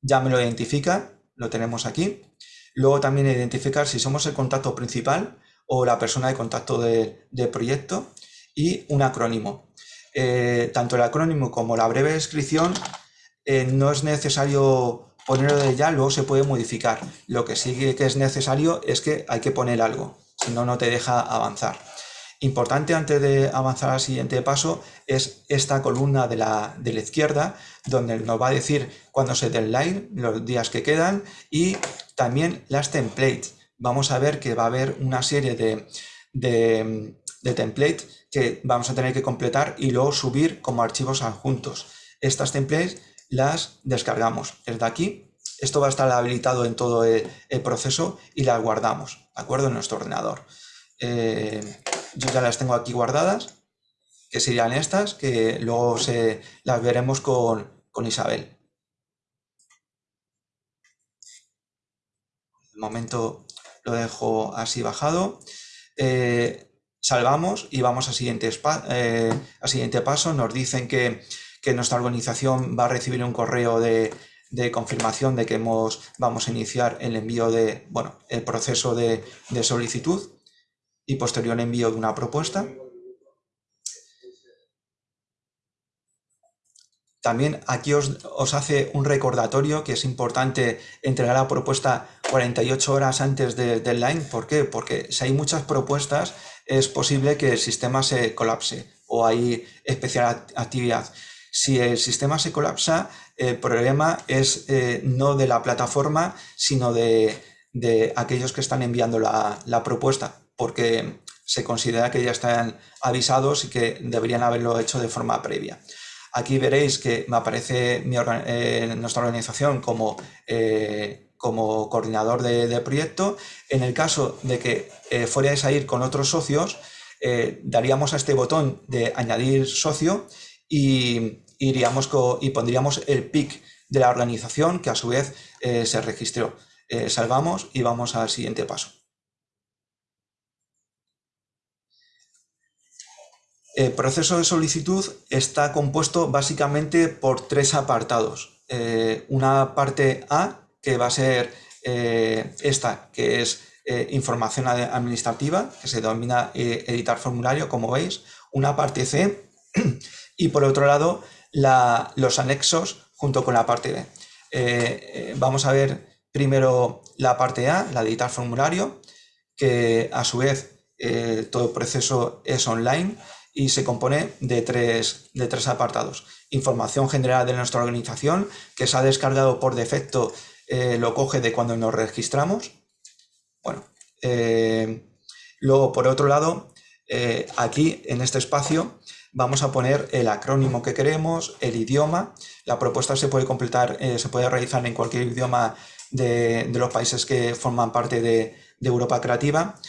ya me lo identifica, lo tenemos aquí. Luego también identificar si somos el contacto principal o la persona de contacto del de proyecto y un acrónimo. Eh, tanto el acrónimo como la breve descripción no es necesario ponerlo de ya, luego se puede modificar. Lo que sí que es necesario es que hay que poner algo si no, no te deja avanzar. Importante antes de avanzar al siguiente paso es esta columna de la, de la izquierda donde nos va a decir cuándo se deadline, los días que quedan y también las templates. Vamos a ver que va a haber una serie de, de templates que vamos a tener que completar y luego subir como archivos adjuntos. Estas templates las descargamos desde aquí. Esto va a estar habilitado en todo el, proceso y las guardamos, ¿de acuerdo? En nuestro ordenador. Eh, yo ya las tengo aquí guardadas, que serían estas, que luego se, las veremos con, Isabel. De momento lo dejo así bajado. Eh, salvamos y vamos al siguiente, eh, siguiente paso. Nos dicen que, nuestra organización va a recibir un correo de, confirmación de que hemos, vamos a iniciar el envío de, bueno, el proceso de, solicitud y posterior envío de una propuesta. También aquí os, os, hace un recordatorio que es importante entregar la propuesta 48 horas antes del deadline. ¿Por qué? Porque si hay muchas propuestas, es posible que el sistema se colapse o hay especial actividad. Si el sistema se colapsa, el problema es eh, no de la plataforma, sino de, aquellos que están enviando la, propuesta, porque se considera que ya están avisados y que deberían haberlo hecho de forma previa. Aquí veréis que me aparece eh, nuestra organización como eh, como coordinador de, proyecto. En el caso de que eh, fuerais a ir con otros socios, eh, daríamos a este botón de añadir socio y, iríamos y pondríamos el PIC de la organización que a su vez eh, se registró. salvamos y vamos al siguiente paso. El proceso de solicitud está compuesto básicamente por tres apartados. una parte A, que va a ser eh, esta, que es eh, información administrativa, que se denomina eh, editar formulario, como veis, una parte C, y por otro lado los anexos junto con la parte B. vamos a ver primero la parte A, la de editar formulario, que a su vez todo el proceso es online y se compone de tres, de tres apartados. Información general de nuestra organización, que se ha descargado por defecto eh, lo coge de cuando nos registramos. Bueno, eh, luego por otro lado, eh, aquí en este espacio vamos a poner el acrónimo que queremos, el idioma. La propuesta se puede completar, se puede realizar en cualquier idioma de, los países que forman parte de, Europa Creativa.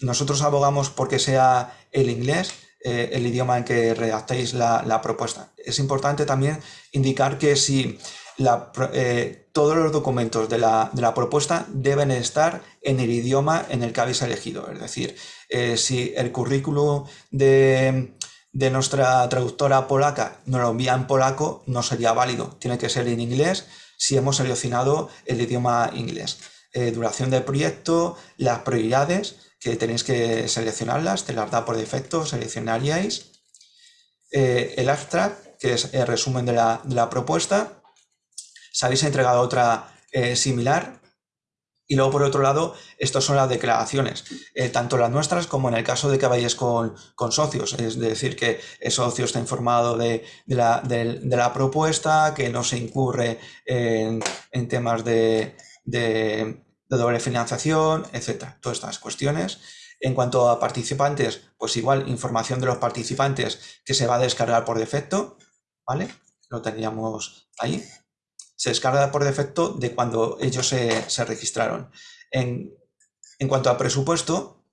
nosotros abogamos porque sea el inglés, el idioma en que redactéis la, la, propuesta. Es importante también indicar que si eh, todos los documentos de la, propuesta deben estar en el idioma en el que habéis elegido. Es decir, eh, si el currículum de, nuestra traductora polaca nos lo envía en polaco, no sería válido. Tiene que ser en inglés si hemos seleccionado el idioma inglés. Eh, duración del proyecto, las prioridades, que tenéis que seleccionarlas, te las da por defecto, seleccionaríais. el abstract, que es el resumen de la propuesta, se habéis entregado otra eh, similar. Y luego, por otro lado, estas son las declaraciones, eh, tanto las nuestras como en el caso de que vayáis con, socios, es decir, que el socio está informado de, la, propuesta, que no se incurre en, temas de, doble financiación, etcétera, todas estas cuestiones. En cuanto a participantes, pues igual información de los participantes que se va a descargar por defecto, ¿vale? Lo tendríamos ahí se descarga por defecto de cuando ellos se, registraron. En, cuanto a presupuesto,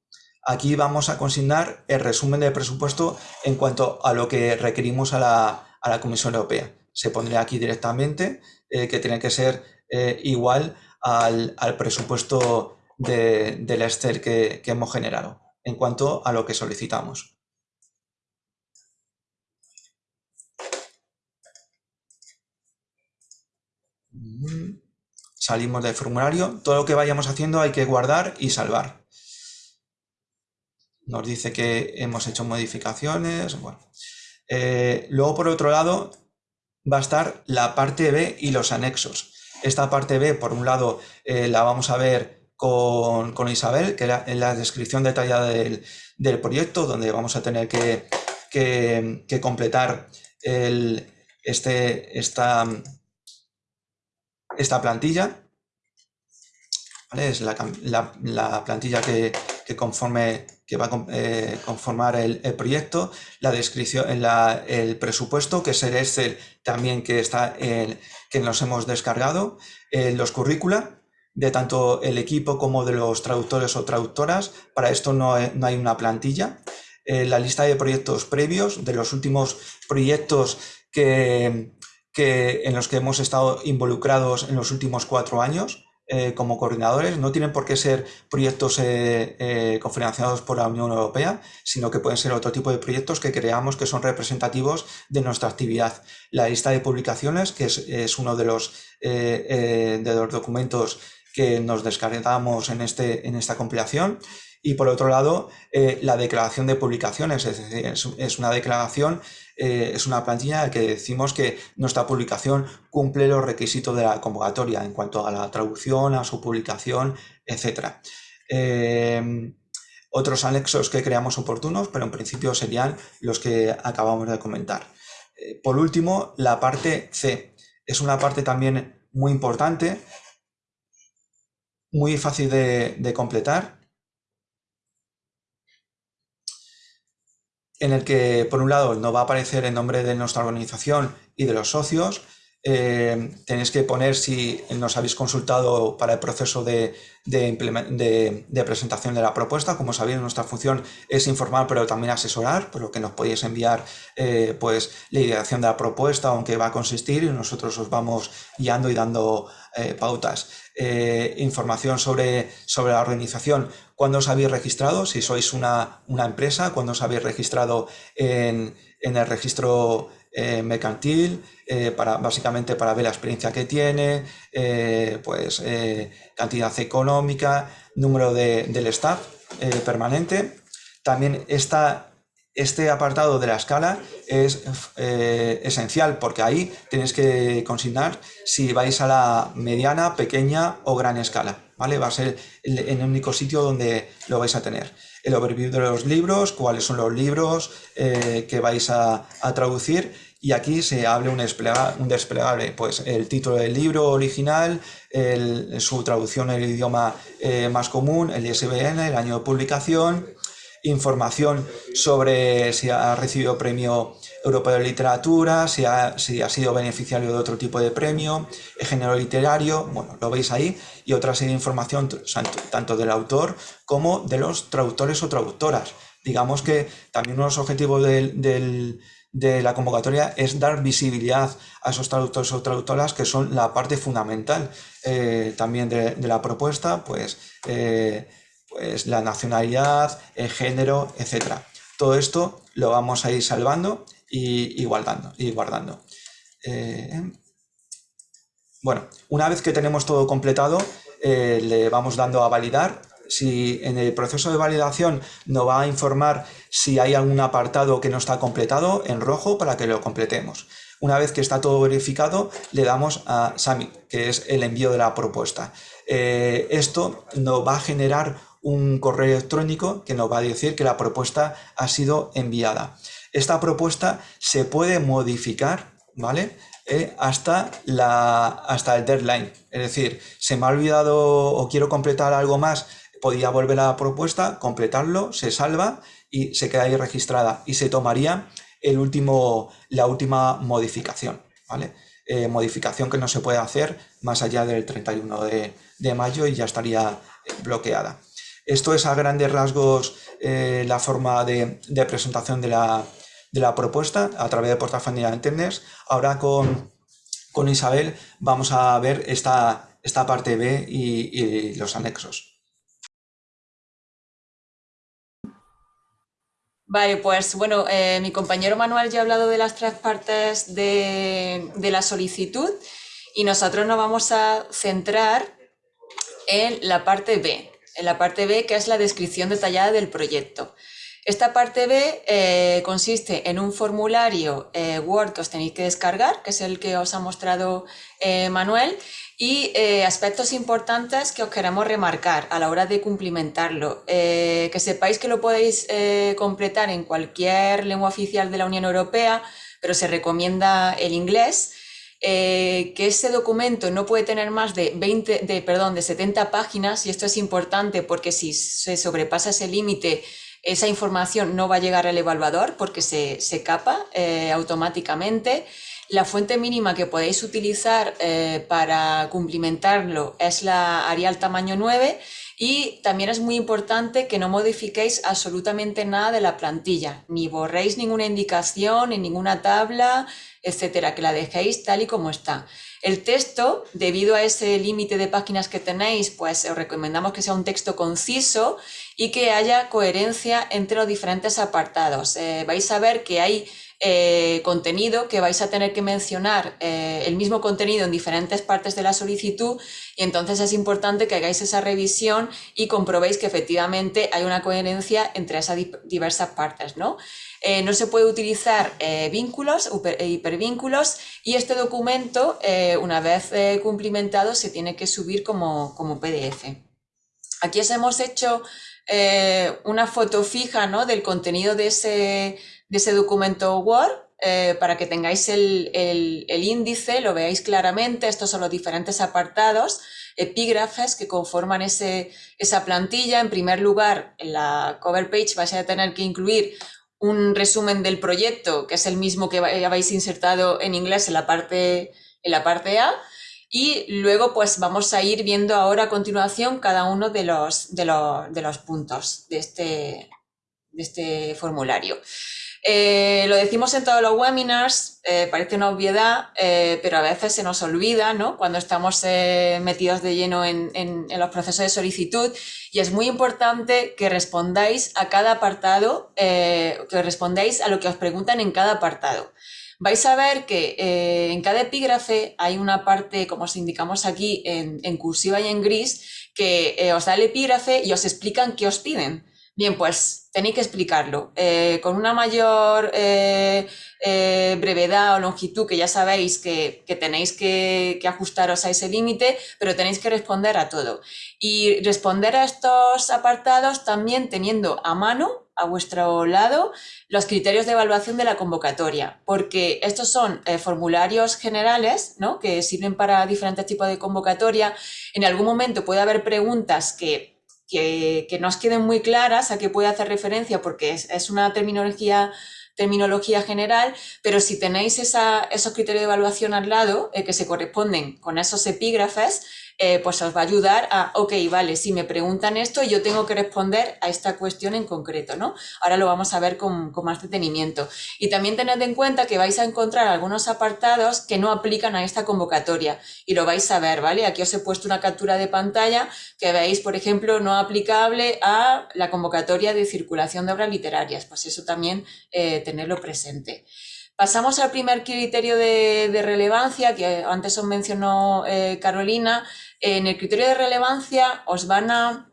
aquí vamos a consignar el resumen de presupuesto en cuanto a lo que requerimos a la, Comisión Europea. Se pondría aquí directamente eh, que tiene que ser eh, igual al, presupuesto del Excel que hemos generado en cuanto a lo que solicitamos. Salimos del formulario. Todo lo que vayamos haciendo hay que guardar y salvar. Nos dice que hemos hecho modificaciones. Bueno. Eh, luego, por otro lado, va a estar la parte B y los anexos. Esta parte B, por un lado, eh, la vamos a ver con, Isabel, que es la descripción detallada del, del proyecto, donde vamos a tener que, completar este, esta, esta plantilla. Es la, plantilla que, conforme, que va a eh, conformar el, proyecto, la descripción, el presupuesto, que es el Excel también que, está que nos hemos descargado, los currícula, de tanto el equipo como de los traductores o traductoras. Para esto no, hay una plantilla. Eh, la lista de proyectos previos, de los últimos proyectos que, que, en los que hemos estado involucrados en los últimos cuatro años eh, como coordinadores. No tienen por qué ser proyectos eh, cofinanciados por la Unión Europea, sino que pueden ser otro tipo de proyectos que creamos que son representativos de nuestra actividad. La lista de publicaciones, que es, uno de los, de los documentos que nos descargamos en, este, en esta compilación. Y por otro lado, eh, la declaración de publicaciones, es decir, es, una declaración, eh, es una plantilla en que decimos que nuestra publicación cumple los requisitos de la convocatoria en cuanto a la traducción, a su publicación, etc. Eh, otros anexos que creamos oportunos, pero en principio serían los que acabamos de comentar. por último, la parte C. Es una parte también muy importante muy fácil de, completar, en el que por un lado no va a aparecer el nombre de nuestra organización y de los socios, eh, tenéis que poner si nos habéis consultado para el proceso de, presentación de la propuesta. Como sabéis, nuestra función es informar, pero también asesorar, por lo que nos podéis enviar eh, pues, la ideación de la propuesta, aunque va a consistir, y nosotros os vamos guiando y dando eh, pautas. información sobre, sobre la organización, cuándo os habéis registrado, si sois una, una empresa, cuándo os habéis registrado en, en el registro eh, mercantil, eh, para, básicamente para ver la experiencia que tiene, eh, pues cantidad económica, número de, del staff permanente. También esta, este apartado de la escala es esencial porque ahí tenéis que consignar si vais a la mediana, pequeña o gran escala. ¿Vale? Va a ser el, el único sitio donde lo vais a tener el overview de los libros, cuáles son los libros eh, que vais a, traducir y aquí se abre un, desplegable, pues el título del libro original, su traducción en el idioma eh, más común, el ISBN, el año de publicación, información sobre si ha recibido premio europeo de literatura, si ha, si ha sido beneficiario de otro tipo de premio, el género literario, bueno, lo veis ahí, y otra serie de información tanto del autor como de los traductores o traductoras. Digamos que también uno de los objetivos de la convocatoria es dar visibilidad a esos traductores o traductoras que son la parte fundamental eh, también de, la propuesta, pues, eh, pues la nacionalidad, el género, etc. Todo esto lo vamos a ir salvando y, guardando. Y guardando. Eh, bueno, una vez que tenemos todo completado, eh, le vamos dando a validar. Si en el proceso de validación nos va a informar si hay algún apartado que no está completado en rojo para que lo completemos. Una vez que está todo verificado, le damos a Submit, que es el envío de la propuesta. Eh, esto nos va a generar un correo electrónico que nos va a decir que la propuesta ha sido enviada. Esta propuesta se puede modificar, ¿vale? Eh, hasta, la, hasta el deadline. Es decir, se me ha olvidado o quiero completar algo más, podía volver a la propuesta, completarlo, se salva y se queda ahí registrada y se tomaría el último, la última modificación. ¿vale? Eh, modificación que no se puede hacer más allá del 31 de, de mayo y ya estaría bloqueada. Esto es a grandes rasgos eh, la forma de, presentación de la, propuesta a través de portafolio de Internet. Ahora con, Isabel vamos a ver esta, esta parte B y, los anexos. Vale, pues bueno, eh, mi compañero Manuel ya ha hablado de las tres partes de, de la solicitud y nosotros nos vamos a centrar en la parte B, en la parte B, que es la descripción detallada del proyecto. Esta parte B eh, consiste en un formulario eh, Word que os tenéis que descargar, que es el que os ha mostrado eh, Manuel, y aspectos importantes que os queremos remarcar a la hora de cumplimentarlo. Que sepáis que lo podéis completar en cualquier lengua oficial de la Unión Europea, pero se recomienda el inglés. que ese documento no puede tener más de, 20, de, perdón, de 70 páginas y esto es importante porque si se sobrepasa ese límite esa información no va a llegar al evaluador porque se, se capa automáticamente. La fuente mínima que podéis utilizar eh, para cumplimentarlo es la Arial tamaño 9 y también es muy importante que no modifiquéis absolutamente nada de la plantilla, ni borréis ninguna indicación en ninguna tabla, etcétera, que la dejéis tal y como está. El texto, debido a ese límite de páginas que tenéis, pues os recomendamos que sea un texto conciso y que haya coherencia entre los diferentes apartados. Eh, vais a ver que hay eh, contenido que vais a tener que mencionar eh, el mismo contenido en diferentes partes de la solicitud y entonces es importante que hagáis esa revisión y comprobéis que efectivamente hay una coherencia entre esas diversas partes. ¿no? Eh, no se puede utilizar vínculos, hipervínculos y este documento, una vez cumplimentado, se tiene que subir como, como PDF. Aquí os hemos hecho una foto fija ¿no? del contenido de ese, de ese documento Word eh, para que tengáis el, índice, lo veáis claramente, estos son los diferentes apartados, epígrafes que conforman ese, esa plantilla. En primer lugar, en la cover page vais a tener que incluir un resumen del proyecto, que es el mismo que habéis insertado en inglés en la parte, en la parte A, y luego pues vamos a ir viendo ahora a continuación cada uno de los, de los, de los puntos de este, de este formulario. Eh, lo decimos en todos los webinars, eh, parece una obviedad, eh, pero a veces se nos olvida ¿no? cuando estamos metidos de lleno en, los procesos de solicitud y es muy importante que respondáis a cada apartado, que respondáis a lo que os preguntan en cada apartado. Vais a ver que en cada epígrafe hay una parte, como os indicamos aquí, en cursiva y en gris, que os da el epígrafe y os explican qué os piden. Bien, pues tenéis que explicarlo eh, con una mayor eh, eh, brevedad o longitud, que ya sabéis que, tenéis que, ajustaros a ese límite, pero tenéis que responder a todo. Y responder a estos apartados también teniendo a mano, a vuestro lado, los criterios de evaluación de la convocatoria, porque estos son formularios generales ¿no? que sirven para diferentes tipos de convocatoria. En algún momento puede haber preguntas que que, que nos queden muy claras a qué puede hacer referencia, porque es, una terminología terminología general, pero si tenéis esa, esos criterios de evaluación al lado eh, que se corresponden con esos epígrafes, eh, pues os va a ayudar a, ok, vale, si me preguntan esto, yo tengo que responder a esta cuestión en concreto, ¿no? Ahora lo vamos a ver con, con, más detenimiento. Y también tened en cuenta que vais a encontrar algunos apartados que no aplican a esta convocatoria y lo vais a ver, ¿vale? Aquí os he puesto una captura de pantalla que veis, por ejemplo, no aplicable a la convocatoria de circulación de obras literarias, pues eso también eh, tenerlo presente. Pasamos al primer criterio de, relevancia que antes os mencionó eh, Carolina. En el criterio de relevancia os van a,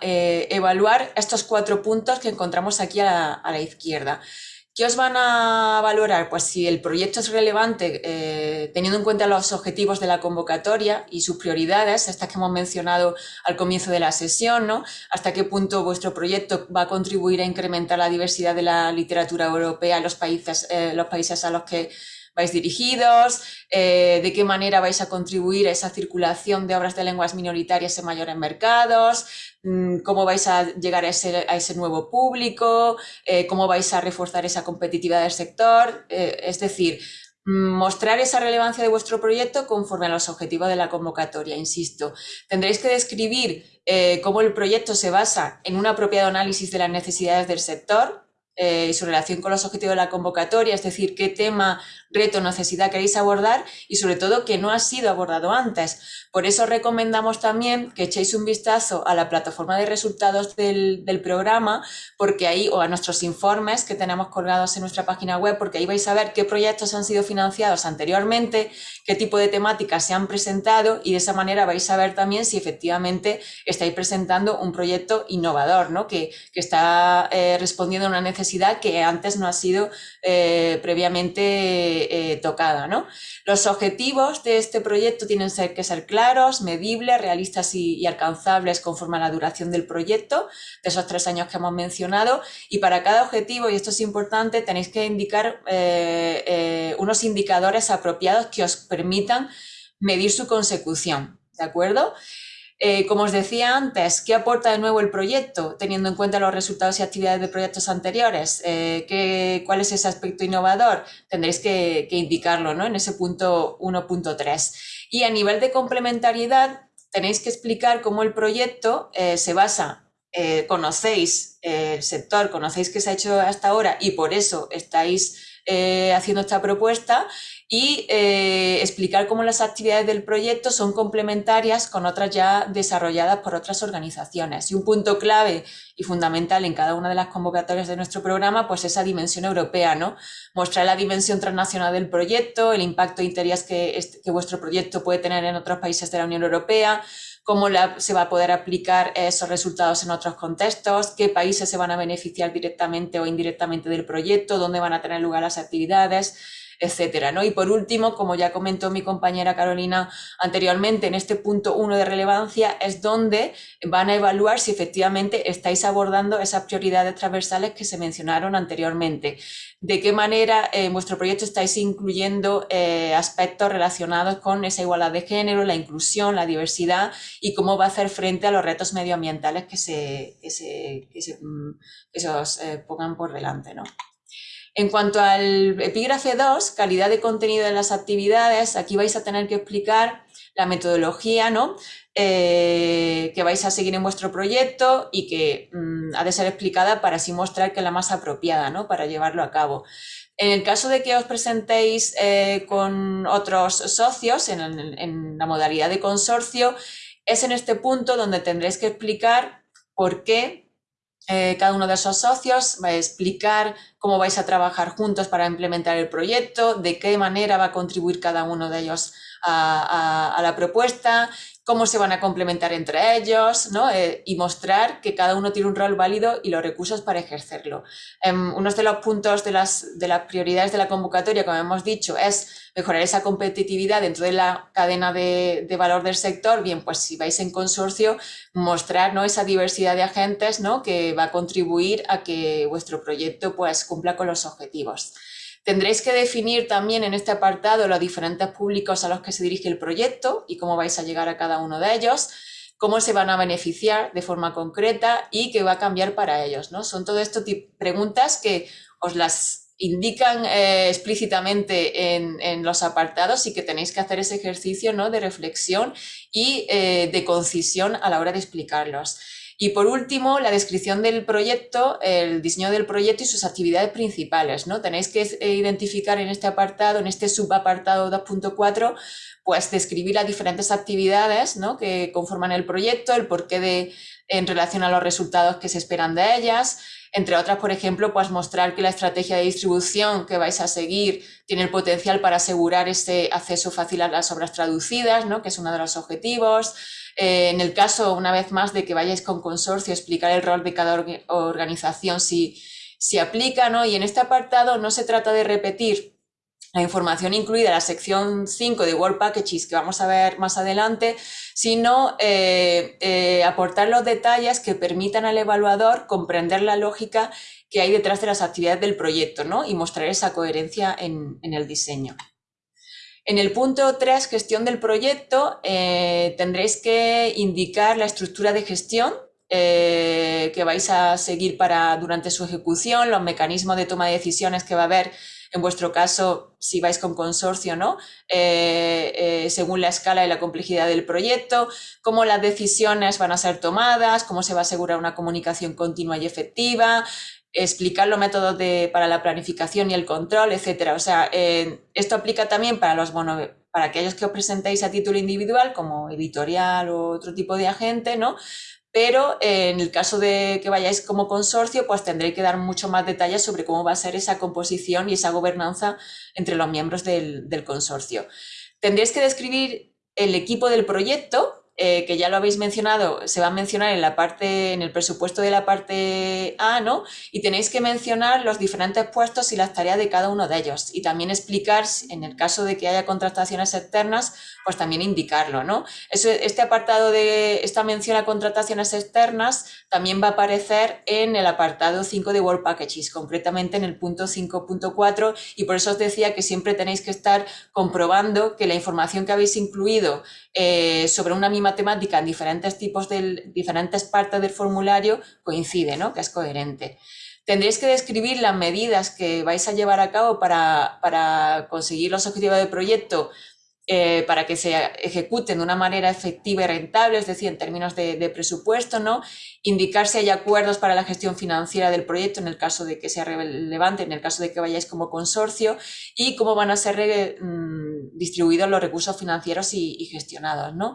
eh, evaluar estos cuatro puntos que encontramos aquí a la izquierda. ¿Qué os van a valorar? Pues si el proyecto es relevante, eh, teniendo en cuenta los objetivos de la convocatoria y sus prioridades, estas que hemos mencionado al comienzo de la sesión, ¿no? Hasta qué punto vuestro proyecto va a contribuir a incrementar la diversidad de la literatura europea en los países, eh, los países a los que vais dirigidos, eh, de qué manera vais a contribuir a esa circulación de obras de lenguas minoritarias en mayores mercados, mm, cómo vais a llegar a ese, nuevo público, eh, cómo vais a reforzar esa competitividad del sector, eh, es decir, mm, mostrar esa relevancia de vuestro proyecto conforme a los objetivos de la convocatoria, insisto. Tendréis que describir cómo el proyecto se basa en un apropiado análisis de las necesidades del sector, y su relación con los objetivos de la convocatoria, es decir, qué tema reto, necesidad queréis abordar y sobre todo que no ha sido abordado antes. Por eso recomendamos también que echéis un vistazo a la plataforma de resultados del, programa, porque ahí, o a nuestros informes que tenemos colgados en nuestra página web, porque ahí vais a ver qué proyectos han sido financiados anteriormente, qué tipo de temáticas se han presentado y de esa manera vais a ver también si efectivamente estáis presentando un proyecto innovador, ¿no? que, está eh, respondiendo a una necesidad que antes no ha sido eh, previamente eh, tocada. ¿no? Los objetivos de este proyecto tienen que ser claros, medibles, realistas y, alcanzables conforme a la duración del proyecto, de esos tres años que hemos mencionado, y para cada objetivo, y esto es importante, tenéis que indicar unos indicadores apropiados que os permitan medir su consecución. ¿De acuerdo? Eh, como os decía antes, ¿qué aporta de nuevo el proyecto, teniendo en cuenta los resultados y actividades de proyectos anteriores? Eh, ¿Cuál es ese aspecto innovador? Tendréis que, indicarlo ¿no? en ese punto 1.3. Y a nivel de complementariedad, tenéis que explicar cómo el proyecto eh, se basa, conocéis el sector, conocéis qué se ha hecho hasta ahora y por eso estáis haciendo esta propuesta y eh, explicar cómo las actividades del proyecto son complementarias con otras ya desarrolladas por otras organizaciones. Y un punto clave y fundamental en cada una de las convocatorias de nuestro programa, pues esa dimensión europea, ¿no? Mostrar la dimensión transnacional del proyecto, el impacto de interés que vuestro proyecto puede tener en otros países de la Unión Europea, cómo se va a poder aplicar esos resultados en otros contextos, qué países se van a beneficiar directamente o indirectamente del proyecto, dónde van a tener lugar las actividades, etcétera. ¿no? Y por último, como ya comentó mi compañera Carolina anteriormente, en este punto uno de relevancia es donde van a evaluar si efectivamente estáis abordando esas prioridades transversales que se mencionaron anteriormente. De qué manera en vuestro proyecto estáis incluyendo eh, aspectos relacionados con esa igualdad de género, la inclusión, la diversidad y cómo va a hacer frente a los retos medioambientales que se, que se, que se, mm, os eh, pongan por delante. ¿no? En cuanto al epígrafe 2, calidad de contenido de las actividades, aquí vais a tener que explicar la metodología ¿no? Eh, que vais a seguir en vuestro proyecto y que mm, ha de ser explicada para así mostrar que es la más apropiada ¿no? para llevarlo a cabo. En el caso de que os presentéis eh, con otros socios en, en la modalidad de consorcio, es en este punto donde tendréis que explicar por qué eh, cada uno de esos socios va a explicar cómo vais a trabajar juntos para implementar el proyecto, de qué manera va a contribuir cada uno de ellos a, la propuesta, cómo se van a complementar entre ellos ¿no? Eh, y mostrar que cada uno tiene un rol válido y los recursos para ejercerlo. Um, uno de los puntos de las, de las prioridades de la convocatoria, como hemos dicho, es mejorar esa competitividad dentro de la cadena de, de, valor del sector. Bien, pues si vais en consorcio, mostrar ¿no? esa diversidad de agentes ¿no? que va a contribuir a que vuestro proyecto pues, cumpla con los objetivos. Tendréis que definir también en este apartado los diferentes públicos a los que se dirige el proyecto y cómo vais a llegar a cada uno de ellos, cómo se van a beneficiar de forma concreta y qué va a cambiar para ellos. ¿no? Son todo esto preguntas que os las indican eh, explícitamente en, los apartados y que tenéis que hacer ese ejercicio ¿no? de reflexión y eh, de concisión a la hora de explicarlos. Y por último, la descripción del proyecto, el diseño del proyecto y sus actividades principales. ¿no? Tenéis que eh, identificar en este apartado, en este subapartado 2.4, pues describir las diferentes actividades ¿no? que conforman el proyecto, el porqué de, en relación a los resultados que se esperan de ellas, entre otras, por ejemplo, pues mostrar que la estrategia de distribución que vais a seguir tiene el potencial para asegurar ese acceso fácil a las obras traducidas, ¿no? que es uno de los objetivos, eh, en el caso, una vez más, de que vayáis con consorcio, explicar el rol de cada organización si, si aplica, ¿no? Y en este apartado no se trata de repetir la información incluida en la sección 5 de World Packages que vamos a ver más adelante, sino eh, eh, aportar los detalles que permitan al evaluador comprender la lógica que hay detrás de las actividades del proyecto ¿no? y mostrar esa coherencia en el diseño. En el punto 3, gestión del proyecto, eh, tendréis que indicar la estructura de gestión que vais a seguir para, durante su ejecución, los mecanismos de toma de decisiones que va a haber, en vuestro caso, si vais con consorcio, ¿no? Eh, según la escala y la complejidad del proyecto, cómo las decisiones van a ser tomadas, cómo se va a asegurar una comunicación continua y efectiva, explicar los métodos de, para la planificación y el control, etcétera. O sea, esto aplica también para los para aquellos que os presentéis a título individual, como editorial o otro tipo de agente, ¿no? Pero en el caso de que vayáis como consorcio, pues tendréis que dar mucho más detalles sobre cómo va a ser esa composición y esa gobernanza entre los miembros del, del consorcio. Tendréis que describir el equipo del proyecto, eh, que ya lo habéis mencionado, se va a mencionar en la parte, en el presupuesto de la parte A, ¿no? Y tenéis que mencionar los diferentes puestos y las tareas de cada uno de ellos. Y también explicar, en el caso de que haya contrataciones externas, pues también indicarlo, ¿no? este apartado de esta mención a contrataciones externas también va a aparecer en el apartado 5 de World Packages, concretamente en el punto 5.4 y por eso os decía que siempre tenéis que estar comprobando que la información que habéis incluido eh, sobre una misma temática en diferentes tipos de diferentes partes del formulario coincide, ¿no? que es coherente. Tendréis que describir las medidas que vais a llevar a cabo para, para conseguir los objetivos del proyecto eh, para que se ejecuten de una manera efectiva y rentable, es decir, en términos de, presupuesto, ¿no? indicar si hay acuerdos para la gestión financiera del proyecto en el caso de que sea relevante, en el caso de que vayáis como consorcio, y cómo van a ser mm, distribuidos los recursos financieros y, gestionados. ¿no?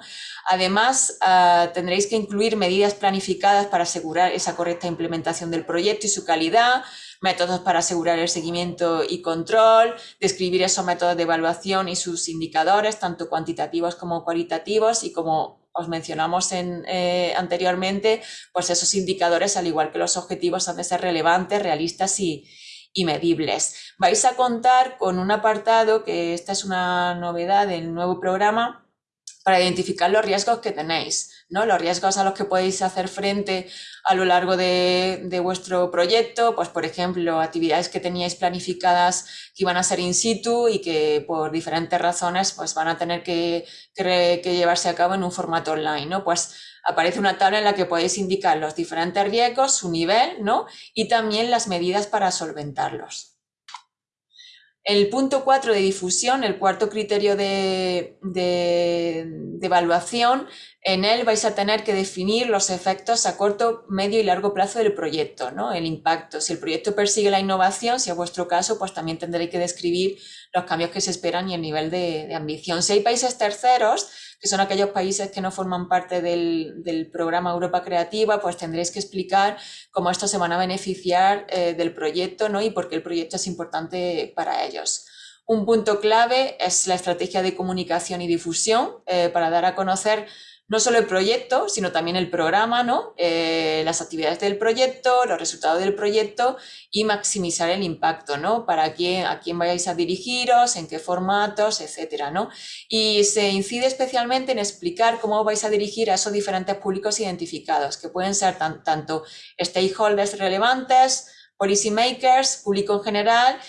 Además, ah, tendréis que incluir medidas planificadas para asegurar esa correcta implementación del proyecto y su calidad, métodos para asegurar el seguimiento y control, describir esos métodos de evaluación y sus indicadores, tanto cuantitativos como cualitativos, y como os mencionamos en, eh, anteriormente, pues esos indicadores, al igual que los objetivos, han de ser relevantes, realistas y, y medibles. Vais a contar con un apartado, que esta es una novedad del nuevo programa, para identificar los riesgos que tenéis. ¿No? Los riesgos a los que podéis hacer frente a lo largo de, vuestro proyecto, pues por ejemplo, actividades que teníais planificadas que iban a ser in situ y que por diferentes razones pues van a tener que, llevarse a cabo en un formato online. Pues aparece una tabla en la que podéis indicar los diferentes riesgos, su nivel, ¿no? Y también las medidas para solventarlos. El punto 4 de difusión, el cuarto criterio de, evaluación, en él vais a tener que definir los efectos a corto, medio y largo plazo del proyecto, ¿no? el impacto. Si el proyecto persigue la innovación, si es vuestro caso, pues también tendréis que describir los cambios que se esperan y el nivel de, de ambición. Si hay países terceros, que son aquellos países que no forman parte del, programa Europa Creativa, pues tendréis que explicar cómo estos se van a beneficiar eh, del proyecto ¿no? y por qué el proyecto es importante para ellos. Un punto clave es la estrategia de comunicación y difusión eh, para dar a conocer no solo el proyecto, sino también el programa, ¿no? Eh, las actividades del proyecto, los resultados del proyecto y maximizar el impacto, ¿no? Para quién, a quién vayáis a dirigiros, en qué formatos, etcétera, ¿no? Y se incide especialmente en explicar cómo vais a dirigir a esos diferentes públicos identificados, que pueden ser tanto stakeholders relevantes, policy makers, público en general,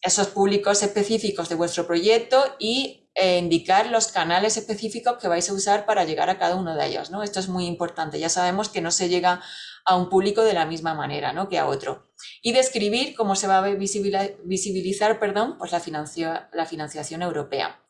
esos públicos específicos de vuestro proyecto y eh, indicar los canales específicos que vais a usar para llegar a cada uno de ellos. ¿no? Esto es muy importante. Ya sabemos que no se llega a un público de la misma manera ¿no? que a otro. Y describir cómo se va a visibilizar perdón, pues la, la financiación europea.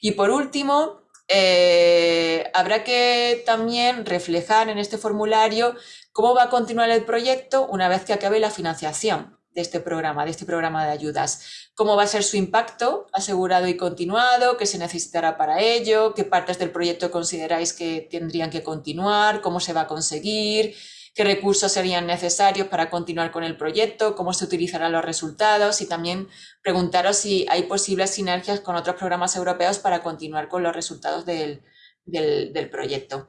Y por último, eh, habrá que también reflejar en este formulario cómo va a continuar el proyecto una vez que acabe la financiación de este programa, de este programa de ayudas. Cómo va a ser su impacto asegurado y continuado, qué se necesitará para ello, qué partes del proyecto consideráis que tendrían que continuar, cómo se va a conseguir, qué recursos serían necesarios para continuar con el proyecto, cómo se utilizarán los resultados y también preguntaros si hay posibles sinergias con otros programas europeos para continuar con los resultados del, del proyecto.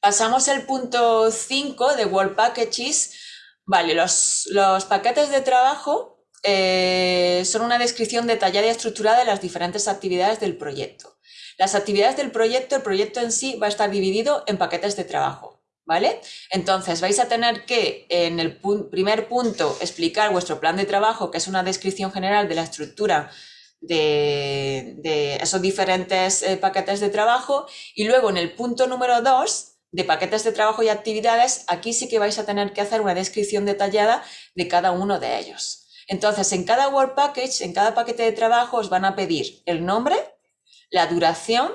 Pasamos al punto 5 de World Packages, Vale, los, paquetes de trabajo eh, son una descripción detallada y estructurada de las diferentes actividades del proyecto. Las actividades del proyecto, el proyecto en sí va a estar dividido en paquetes de trabajo. ¿Vale? Entonces vais a tener que en el primer punto explicar vuestro plan de trabajo, que es una descripción general de la estructura de, esos diferentes eh, paquetes de trabajo y luego en el punto número 2 de paquetes de trabajo y actividades, aquí sí que vais a tener que hacer una descripción detallada de cada uno de ellos. Entonces, en cada Work Package, en cada paquete de trabajo, os van a pedir el nombre, la duración,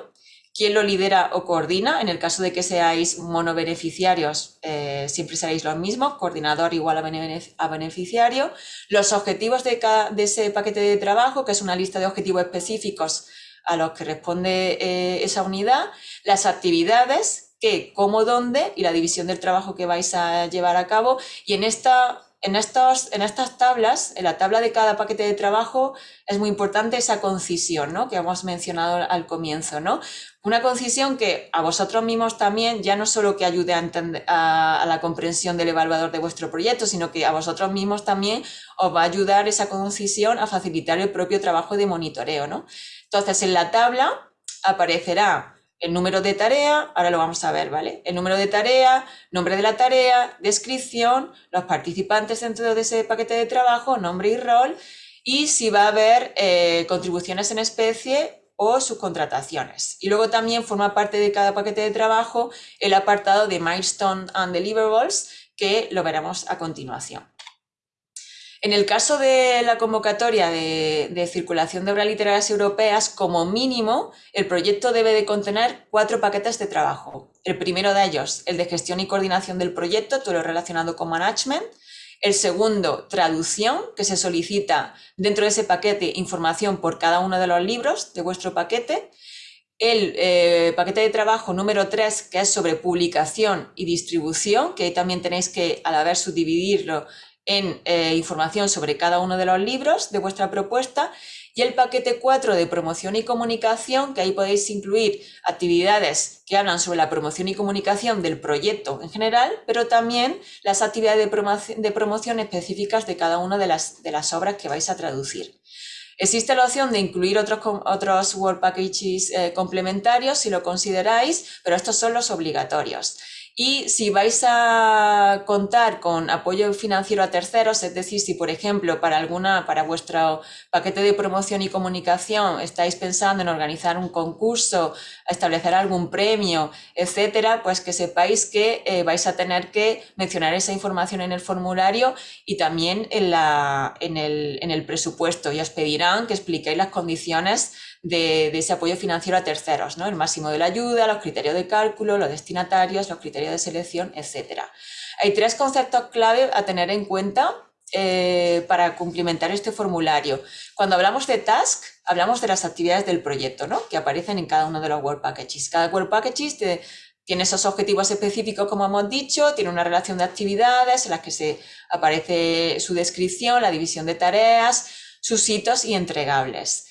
quién lo lidera o coordina. En el caso de que seáis monobeneficiarios, eh, siempre seréis los mismos, coordinador igual a, beneficiario. Los objetivos de, de, ese paquete de trabajo, que es una lista de objetivos específicos a los que responde eh, esa unidad. Las actividades, qué, cómo, dónde y la división del trabajo que vais a llevar a cabo. Y en esta en, en estas tablas, en la tabla de cada paquete de trabajo, es muy importante esa concisión, ¿no? Que hemos mencionado al comienzo, ¿no? Una concisión que a vosotros mismos también, ya no solo que ayude a, a, la comprensión del evaluador de vuestro proyecto, sino que a vosotros mismos también os va a ayudar esa concisión a facilitar el propio trabajo de monitoreo, ¿no? Entonces, en la tabla aparecerá el número de tarea, ahora lo vamos a ver, ¿vale? El número de tarea, nombre de la tarea, descripción, los participantes dentro de ese paquete de trabajo, nombre y rol, y si va a haber eh, contribuciones en especie o subcontrataciones. Y luego también forma parte de cada paquete de trabajo el apartado de Milestone and Deliverables, que lo veremos a continuación. En el caso de la convocatoria de, circulación de obras literarias europeas, como mínimo, el proyecto debe de contener cuatro paquetes de trabajo. El primero de ellos, el de gestión y coordinación del proyecto, todo lo relacionado con management. El segundo, traducción, que se solicita dentro de ese paquete información por cada uno de los libros de vuestro paquete. El eh, paquete de trabajo número 3, que es sobre publicación y distribución, que también tenéis que, al haber subdividirlo en eh, información sobre cada uno de los libros de vuestra propuesta y el paquete 4 de promoción y comunicación, que ahí podéis incluir actividades que hablan sobre la promoción y comunicación del proyecto en general, pero también las actividades de promoción, específicas de cada una de las, de las obras que vais a traducir. Existe la opción de incluir otros, otros Word Packages eh, complementarios si lo consideráis, pero estos son los obligatorios. Y si vais a contar con apoyo financiero a terceros, es decir, si por ejemplo para alguna, para vuestro paquete de promoción y comunicación estáis pensando en organizar un concurso, establecer algún premio, etcétera, pues que sepáis que eh, vais a tener que mencionar esa información en el formulario y también en, la, en, el, en el presupuesto. Y os pedirán que expliquéis las condiciones de, ese apoyo financiero a terceros, ¿no? el máximo de la ayuda, los criterios de cálculo, los destinatarios, los criterios de selección, etc. Hay tres conceptos clave a tener en cuenta eh, para cumplimentar este formulario. Cuando hablamos de task, hablamos de las actividades del proyecto, ¿no? que aparecen en cada uno de los Work Packages. Cada Work Packages tiene esos objetivos específicos, como hemos dicho, tiene una relación de actividades en las que se aparece su descripción, la división de tareas, sus hitos y entregables.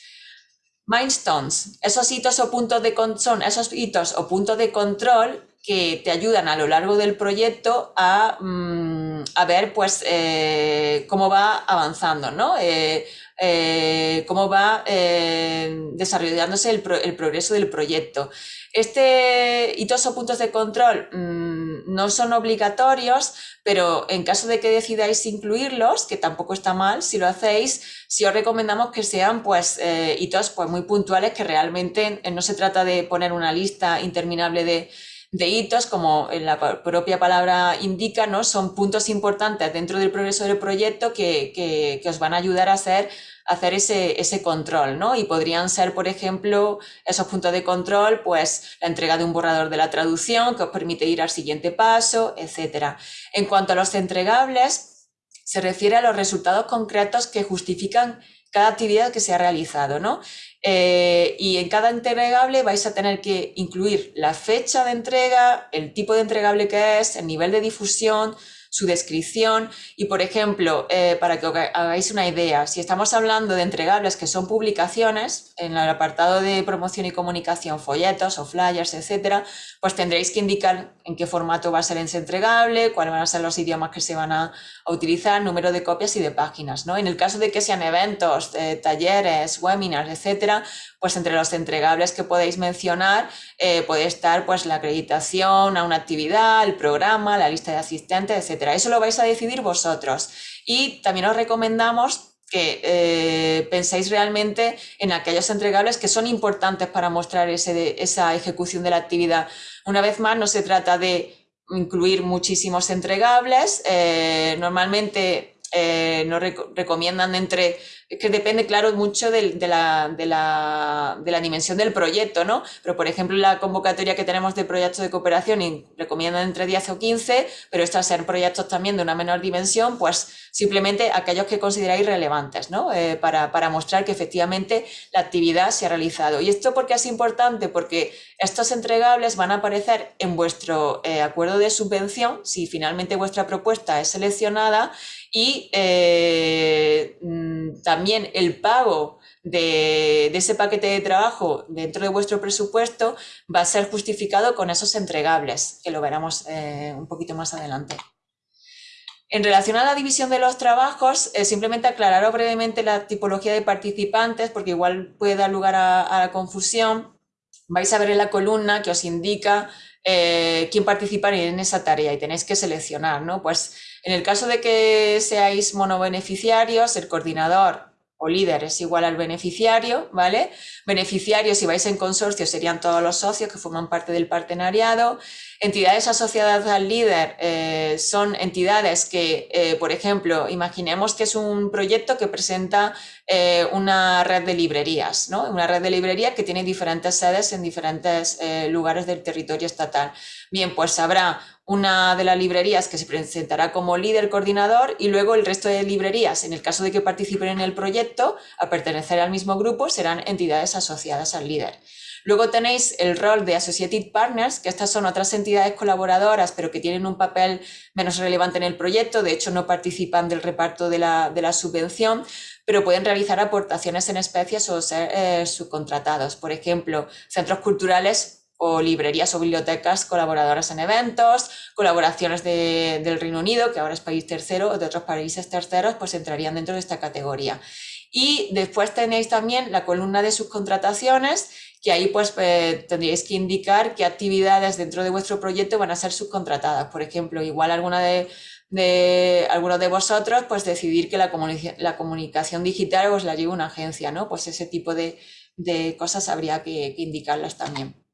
Milestones, esos hitos o puntos de son esos hitos o puntos de control que te ayudan a lo largo del proyecto a, mm, ver pues, eh, cómo va avanzando, ¿no? Eh, eh, cómo va desarrollándose el, progreso del proyecto. Este hitos o puntos de control mm, no son obligatorios, pero en caso de que decidáis incluirlos, que tampoco está mal si lo hacéis, sí os recomendamos que sean pues, hitos pues, muy puntuales, que realmente no se trata de poner una lista interminable de de hitos, como la propia palabra indica, ¿no? son puntos importantes dentro del progreso del proyecto que, os van a ayudar a hacer, hacer ese, ese, control. ¿no? Y podrían ser, por ejemplo, esos puntos de control, pues la entrega de un borrador de la traducción que os permite ir al siguiente paso, etc. En cuanto a los entregables, se refiere a los resultados concretos que justifican cada actividad que se ha realizado, ¿no? Eh, y en cada entregable vais a tener que incluir la fecha de entrega, el tipo de entregable que es, el nivel de difusión, su descripción y, por ejemplo, eh, para que hagáis una idea, si estamos hablando de entregables que son publicaciones, en el apartado de promoción y comunicación, folletos o flyers, etcétera, pues tendréis que indicar en qué formato va a ser ese entregable, cuáles van a ser los idiomas que se van a, utilizar, número de copias y de páginas. ¿no? En el caso de que sean eventos, eh, talleres, webinars, etcétera, pues entre los entregables que podéis mencionar eh, puede estar pues la acreditación a una actividad, el programa, la lista de asistentes, etcétera. Eso lo vais a decidir vosotros. Y también os recomendamos que eh, penséis realmente en aquellos entregables que son importantes para mostrar esa ejecución de la actividad. Una vez más, no se trata de incluir muchísimos entregables. Eh, normalmente nos recomiendan entre es que depende, claro, mucho de, la, de, la, de, la, dimensión del proyecto, ¿no? Pero, por ejemplo, la convocatoria que tenemos de proyectos de cooperación recomiendan entre 10 o 15, pero estos ser proyectos también de una menor dimensión, pues simplemente aquellos que consideráis relevantes, ¿no? Eh, para, para, mostrar que efectivamente la actividad se ha realizado. ¿Y esto por qué es importante? Porque estos entregables van a aparecer en vuestro eh, acuerdo de subvención, si finalmente vuestra propuesta es seleccionada, y eh, mm, también el pago de, ese paquete de trabajo dentro de vuestro presupuesto va a ser justificado con esos entregables, que lo veremos eh, un poquito más adelante. En relación a la división de los trabajos, eh, simplemente aclarar brevemente la tipología de participantes, porque igual puede dar lugar a, la confusión. Vais a ver en la columna que os indica quién participa en esa tarea y tenéis que seleccionar, ¿no? Pues en el caso de que seáis monobeneficiarios, el coordinador o líder es igual al beneficiario, ¿vale? Beneficiarios, si vais en consorcio, serían todos los socios que forman parte del partenariado. Entidades asociadas al líder eh, son entidades que, eh, por ejemplo, imaginemos que es un proyecto que presenta eh, una red de librerías, ¿no? Una red de librerías que tiene diferentes sedes en diferentes lugares del territorio estatal. Bien, pues habrá una de las librerías que se presentará como líder coordinador y luego el resto de librerías, en el caso de que participen en el proyecto, a pertenecer al mismo grupo, serán entidades asociadas al líder. Luego tenéis el rol de Associated Partners, que estas son otras entidades colaboradoras, pero que tienen un papel menos relevante en el proyecto, de hecho no participan del reparto de la, subvención, pero pueden realizar aportaciones en especies o ser eh, subcontratados. Por ejemplo, centros culturales o librerías o bibliotecas colaboradoras en eventos, colaboraciones del Reino Unido, que ahora es país tercero, o de otros países terceros, pues entrarían dentro de esta categoría. Y después tenéis también la columna de subcontrataciones, que ahí pues eh, tendríais que indicar qué actividades dentro de vuestro proyecto van a ser subcontratadas. Por ejemplo, igual alguna de, algunos de vosotros pues decidir que la, la comunicación digital os la lleve una agencia, ¿no? Pues ese tipo de, de cosas habría que indicarlas también.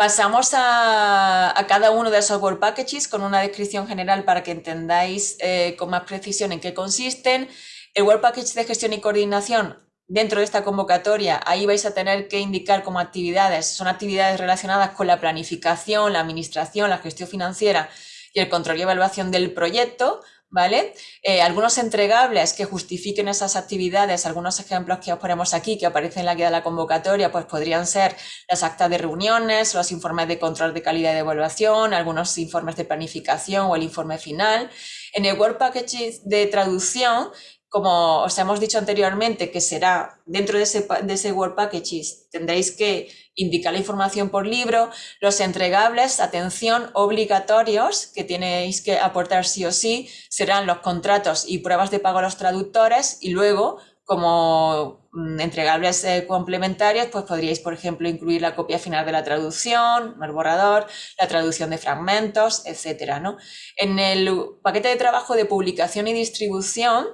Pasamos a, cada uno de esos Work Packages con una descripción general para que entendáis eh, con más precisión en qué consisten. El Work Package de gestión y coordinación dentro de esta convocatoria, ahí vais a tener que indicar como actividades, son actividades relacionadas con la planificación, la administración, la gestión financiera y el control y evaluación del proyecto, ¿vale? Eh, algunos entregables que justifiquen esas actividades, algunos ejemplos que os ponemos aquí, que aparecen en la guía de la convocatoria, pues podrían ser las actas de reuniones, los informes de control de calidad de evaluación, algunos informes de planificación o el informe final. En el Work Package de traducción, como os hemos dicho anteriormente, que será dentro de ese, de ese Work Package, tendréis que indicar la información por libro, los entregables, atención, obligatorios que tenéis que aportar sí o sí, serán los contratos y pruebas de pago a los traductores y luego como mm, entregables eh, complementarios, pues podríais, por ejemplo, incluir la copia final de la traducción, el borrador, la traducción de fragmentos, etcétera, ¿no? En el paquete de trabajo de publicación y distribución,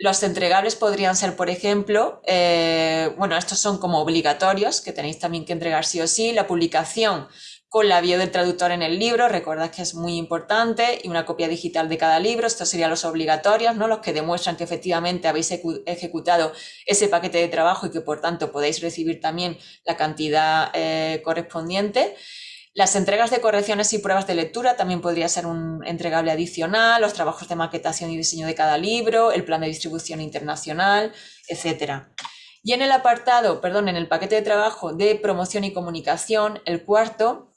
los entregables podrían ser, por ejemplo, eh, bueno, estos son como obligatorios, que tenéis también que entregar sí o sí, la publicación con la bio del traductor en el libro, recordad que es muy importante, y una copia digital de cada libro, estos serían los obligatorios, ¿no? los que demuestran que efectivamente habéis ejecutado ese paquete de trabajo y que por tanto podéis recibir también la cantidad eh, correspondiente. Las entregas de correcciones y pruebas de lectura también podría ser un entregable adicional, los trabajos de maquetación y diseño de cada libro, el plan de distribución internacional, etc. Y en el apartado, perdón, en el paquete de trabajo de promoción y comunicación, el cuarto,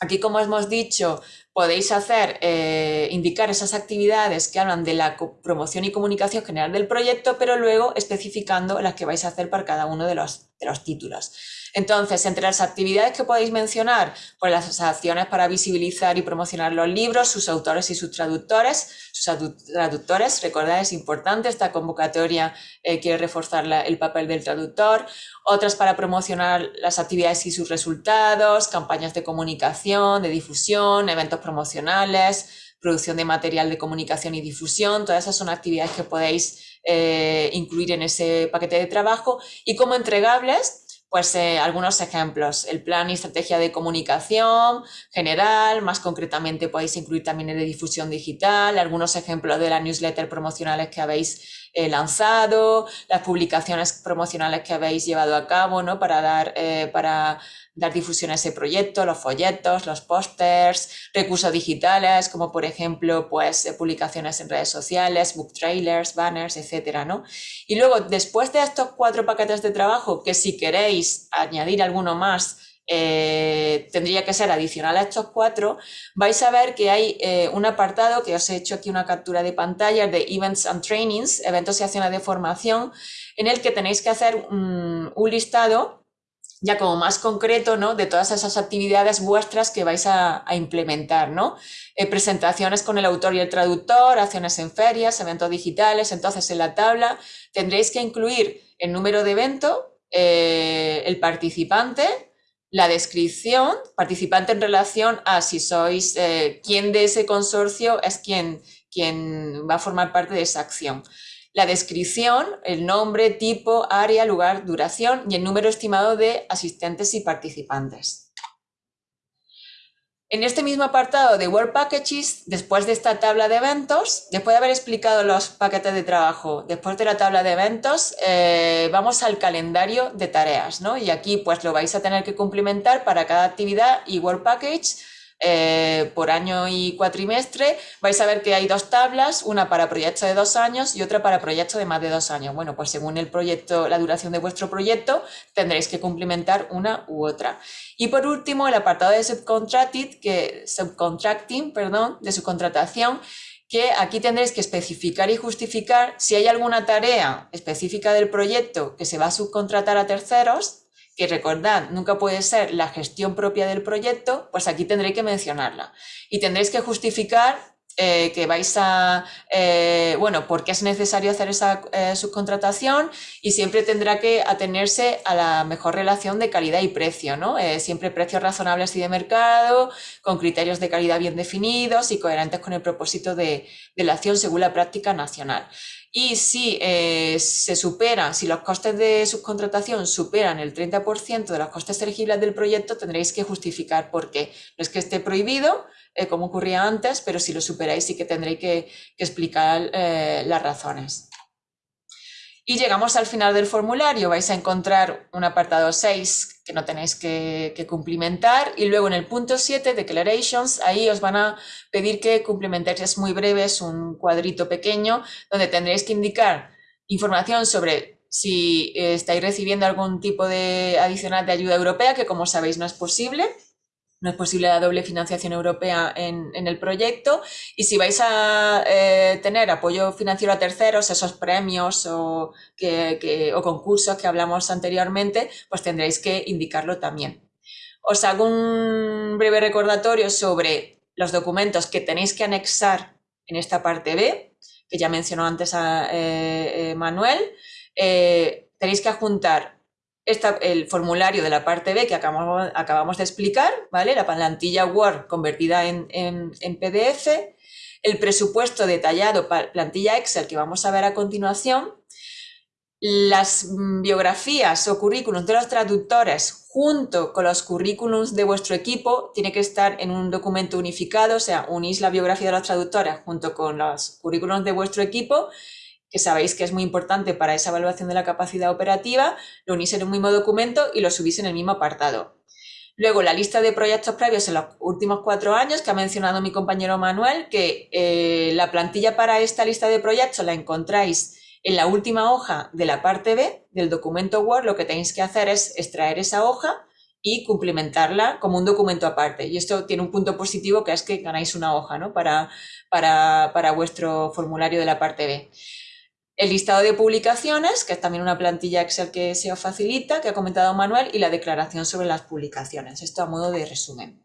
aquí como hemos dicho, podéis hacer, eh, indicar esas actividades que hablan de la promoción y comunicación general del proyecto, pero luego especificando las que vais a hacer para cada uno de los, de los títulos. Entonces, entre las actividades que podéis mencionar, pues las acciones para visibilizar y promocionar los libros, sus autores y sus traductores. Sus traductores, recordad, es importante, esta convocatoria eh, quiere reforzar el papel del traductor. Otras para promocionar las actividades y sus resultados, campañas de comunicación, de difusión, eventos promocionales, producción de material de comunicación y difusión. Todas esas son actividades que podéis eh, incluir en ese paquete de trabajo. Y como entregables, pues eh, algunos ejemplos, el plan y estrategia de comunicación general, más concretamente podéis incluir también el de difusión digital, algunos ejemplos de las newsletters promocionales que habéis lanzado, las publicaciones promocionales que habéis llevado a cabo, ¿no? Para dar, eh, para dar difusión a ese proyecto, los folletos, los pósters, recursos digitales, como por ejemplo, pues, eh, publicaciones en redes sociales, book trailers, banners, etcétera, ¿no? Y luego, después de estos cuatro paquetes de trabajo, que si queréis añadir alguno más, eh, tendría que ser adicional a estos cuatro, vais a ver que hay eh, un apartado que os he hecho aquí una captura de pantalla de Events and Trainings, eventos y acciones de formación, en el que tenéis que hacer un, listado ya como más concreto, ¿no? De todas esas actividades vuestras que vais a, implementar, ¿no? Eh, presentaciones con el autor y el traductor, acciones en ferias, eventos digitales, entonces en la tabla tendréis que incluir el número de evento, el participante, la descripción, participante en relación a si sois, eh, quién de ese consorcio es quien, quien va a formar parte de esa acción. La descripción, el nombre, tipo, área, lugar, duración y el número estimado de asistentes y participantes. En este mismo apartado de Work Packages, después de esta tabla de eventos, después de haber explicado los paquetes de trabajo, después de la tabla de eventos, eh, vamos al calendario de tareas, ¿no? Y aquí pues lo vais a tener que cumplimentar para cada actividad y Work Package eh, por año y cuatrimestre, vais a ver que hay dos tablas, una para proyectos de dos años y otra para proyectos de más de dos años. Bueno, pues según el proyecto, la duración de vuestro proyecto, tendréis que cumplimentar una u otra. Y por último, el apartado de subcontracting, que, subcontracting, perdón, de subcontratación, que aquí tendréis que especificar y justificar si hay alguna tarea específica del proyecto que se va a subcontratar a terceros, que recordad, nunca puede ser la gestión propia del proyecto, pues aquí tendréis que mencionarla. Y tendréis que justificar eh, que vais a, eh, bueno, por qué es necesario hacer esa eh, subcontratación y siempre tendrá que atenerse a la mejor relación de calidad y precio, ¿no? siempre precios razonables y de mercado, con criterios de calidad bien definidos y coherentes con el propósito de, de la acción según la práctica nacional. Y si se supera, si los costes de subcontratación superan el 30% de los costes elegibles del proyecto, tendréis que justificar por qué. No es que esté prohibido, eh, como ocurría antes, pero si lo superáis sí que tendréis que, explicar eh, las razones. Y llegamos al final del formulario, vais a encontrar un apartado 6 que no tenéis que, cumplimentar y luego en el punto 7, Declarations, ahí os van a pedir que cumplimentéis, es muy breve, es un cuadrito pequeño donde tendréis que indicar información sobre si estáis recibiendo algún tipo de adicional de ayuda europea, que como sabéis no es posible, no es posible la doble financiación europea en, el proyecto y si vais a eh, tener apoyo financiero a terceros, esos premios o, o concursos que hablamos anteriormente, pues tendréis que indicarlo también. Os hago un breve recordatorio sobre los documentos que tenéis que anexar en esta parte B, que ya mencionó antes a eh, eh, Manuel. tenéis que adjuntar el formulario de la parte B que acabamos, acabamos de explicar, ¿vale? La plantilla Word convertida en, PDF, el presupuesto detallado, plantilla Excel que vamos a ver a continuación, las mm, biografías o currículums de los traductores junto con los currículums de vuestro equipo tiene que estar en un documento unificado, o sea, unís la biografía de los traductores junto con los currículums de vuestro equipo que sabéis que es muy importante para esa evaluación de la capacidad operativa, lo unís en un mismo documento y lo subís en el mismo apartado. Luego, la lista de proyectos previos en los últimos cuatro años, que ha mencionado mi compañero Manuel, que eh, la plantilla para esta lista de proyectos la encontráis en la última hoja de la parte B del documento Word. Lo que tenéis que hacer es extraer esa hoja y cumplimentarla como un documento aparte. Y esto tiene un punto positivo que es que ganáis una hoja ¿no? para, para, para vuestro formulario de la parte B. El listado de publicaciones, que es también una plantilla Excel que se os facilita, que ha comentado Manuel, y la declaración sobre las publicaciones. Esto a modo de resumen.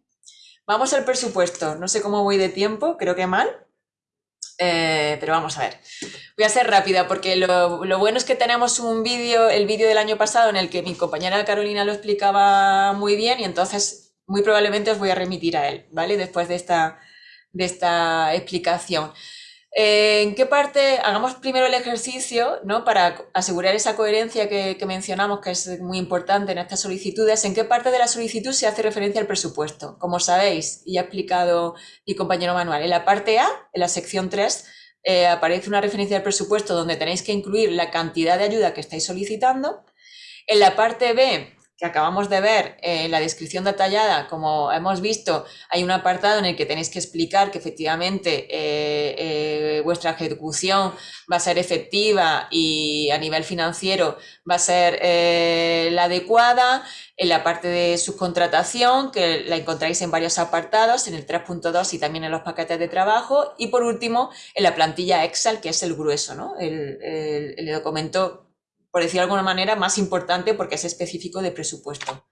Vamos al presupuesto. No sé cómo voy de tiempo, creo que mal, eh, pero vamos a ver. Voy a ser rápida porque lo, lo bueno es que tenemos un vídeo, el vídeo del año pasado en el que mi compañera Carolina lo explicaba muy bien y entonces muy probablemente os voy a remitir a él, ¿vale? Después de esta, de esta explicación. ¿En qué parte? Hagamos primero el ejercicio, ¿no? Para asegurar esa coherencia que, mencionamos, que es muy importante en estas solicitudes. ¿En qué parte de la solicitud se hace referencia al presupuesto? Como sabéis, y ha explicado mi compañero Manuel, en la parte A, en la sección 3 eh, aparece una referencia al presupuesto donde tenéis que incluir la cantidad de ayuda que estáis solicitando. En la parte B que acabamos de ver en la descripción detallada, como hemos visto, hay un apartado en el que tenéis que explicar que efectivamente eh, eh, vuestra ejecución va a ser efectiva y a nivel financiero va a ser eh, la adecuada. En la parte de subcontratación, que la encontráis en varios apartados, en el 3.2 y también en los paquetes de trabajo. Y por último, en la plantilla Excel, que es el grueso, ¿no? el, el documento por decir de alguna manera, más importante porque es específico de presupuesto.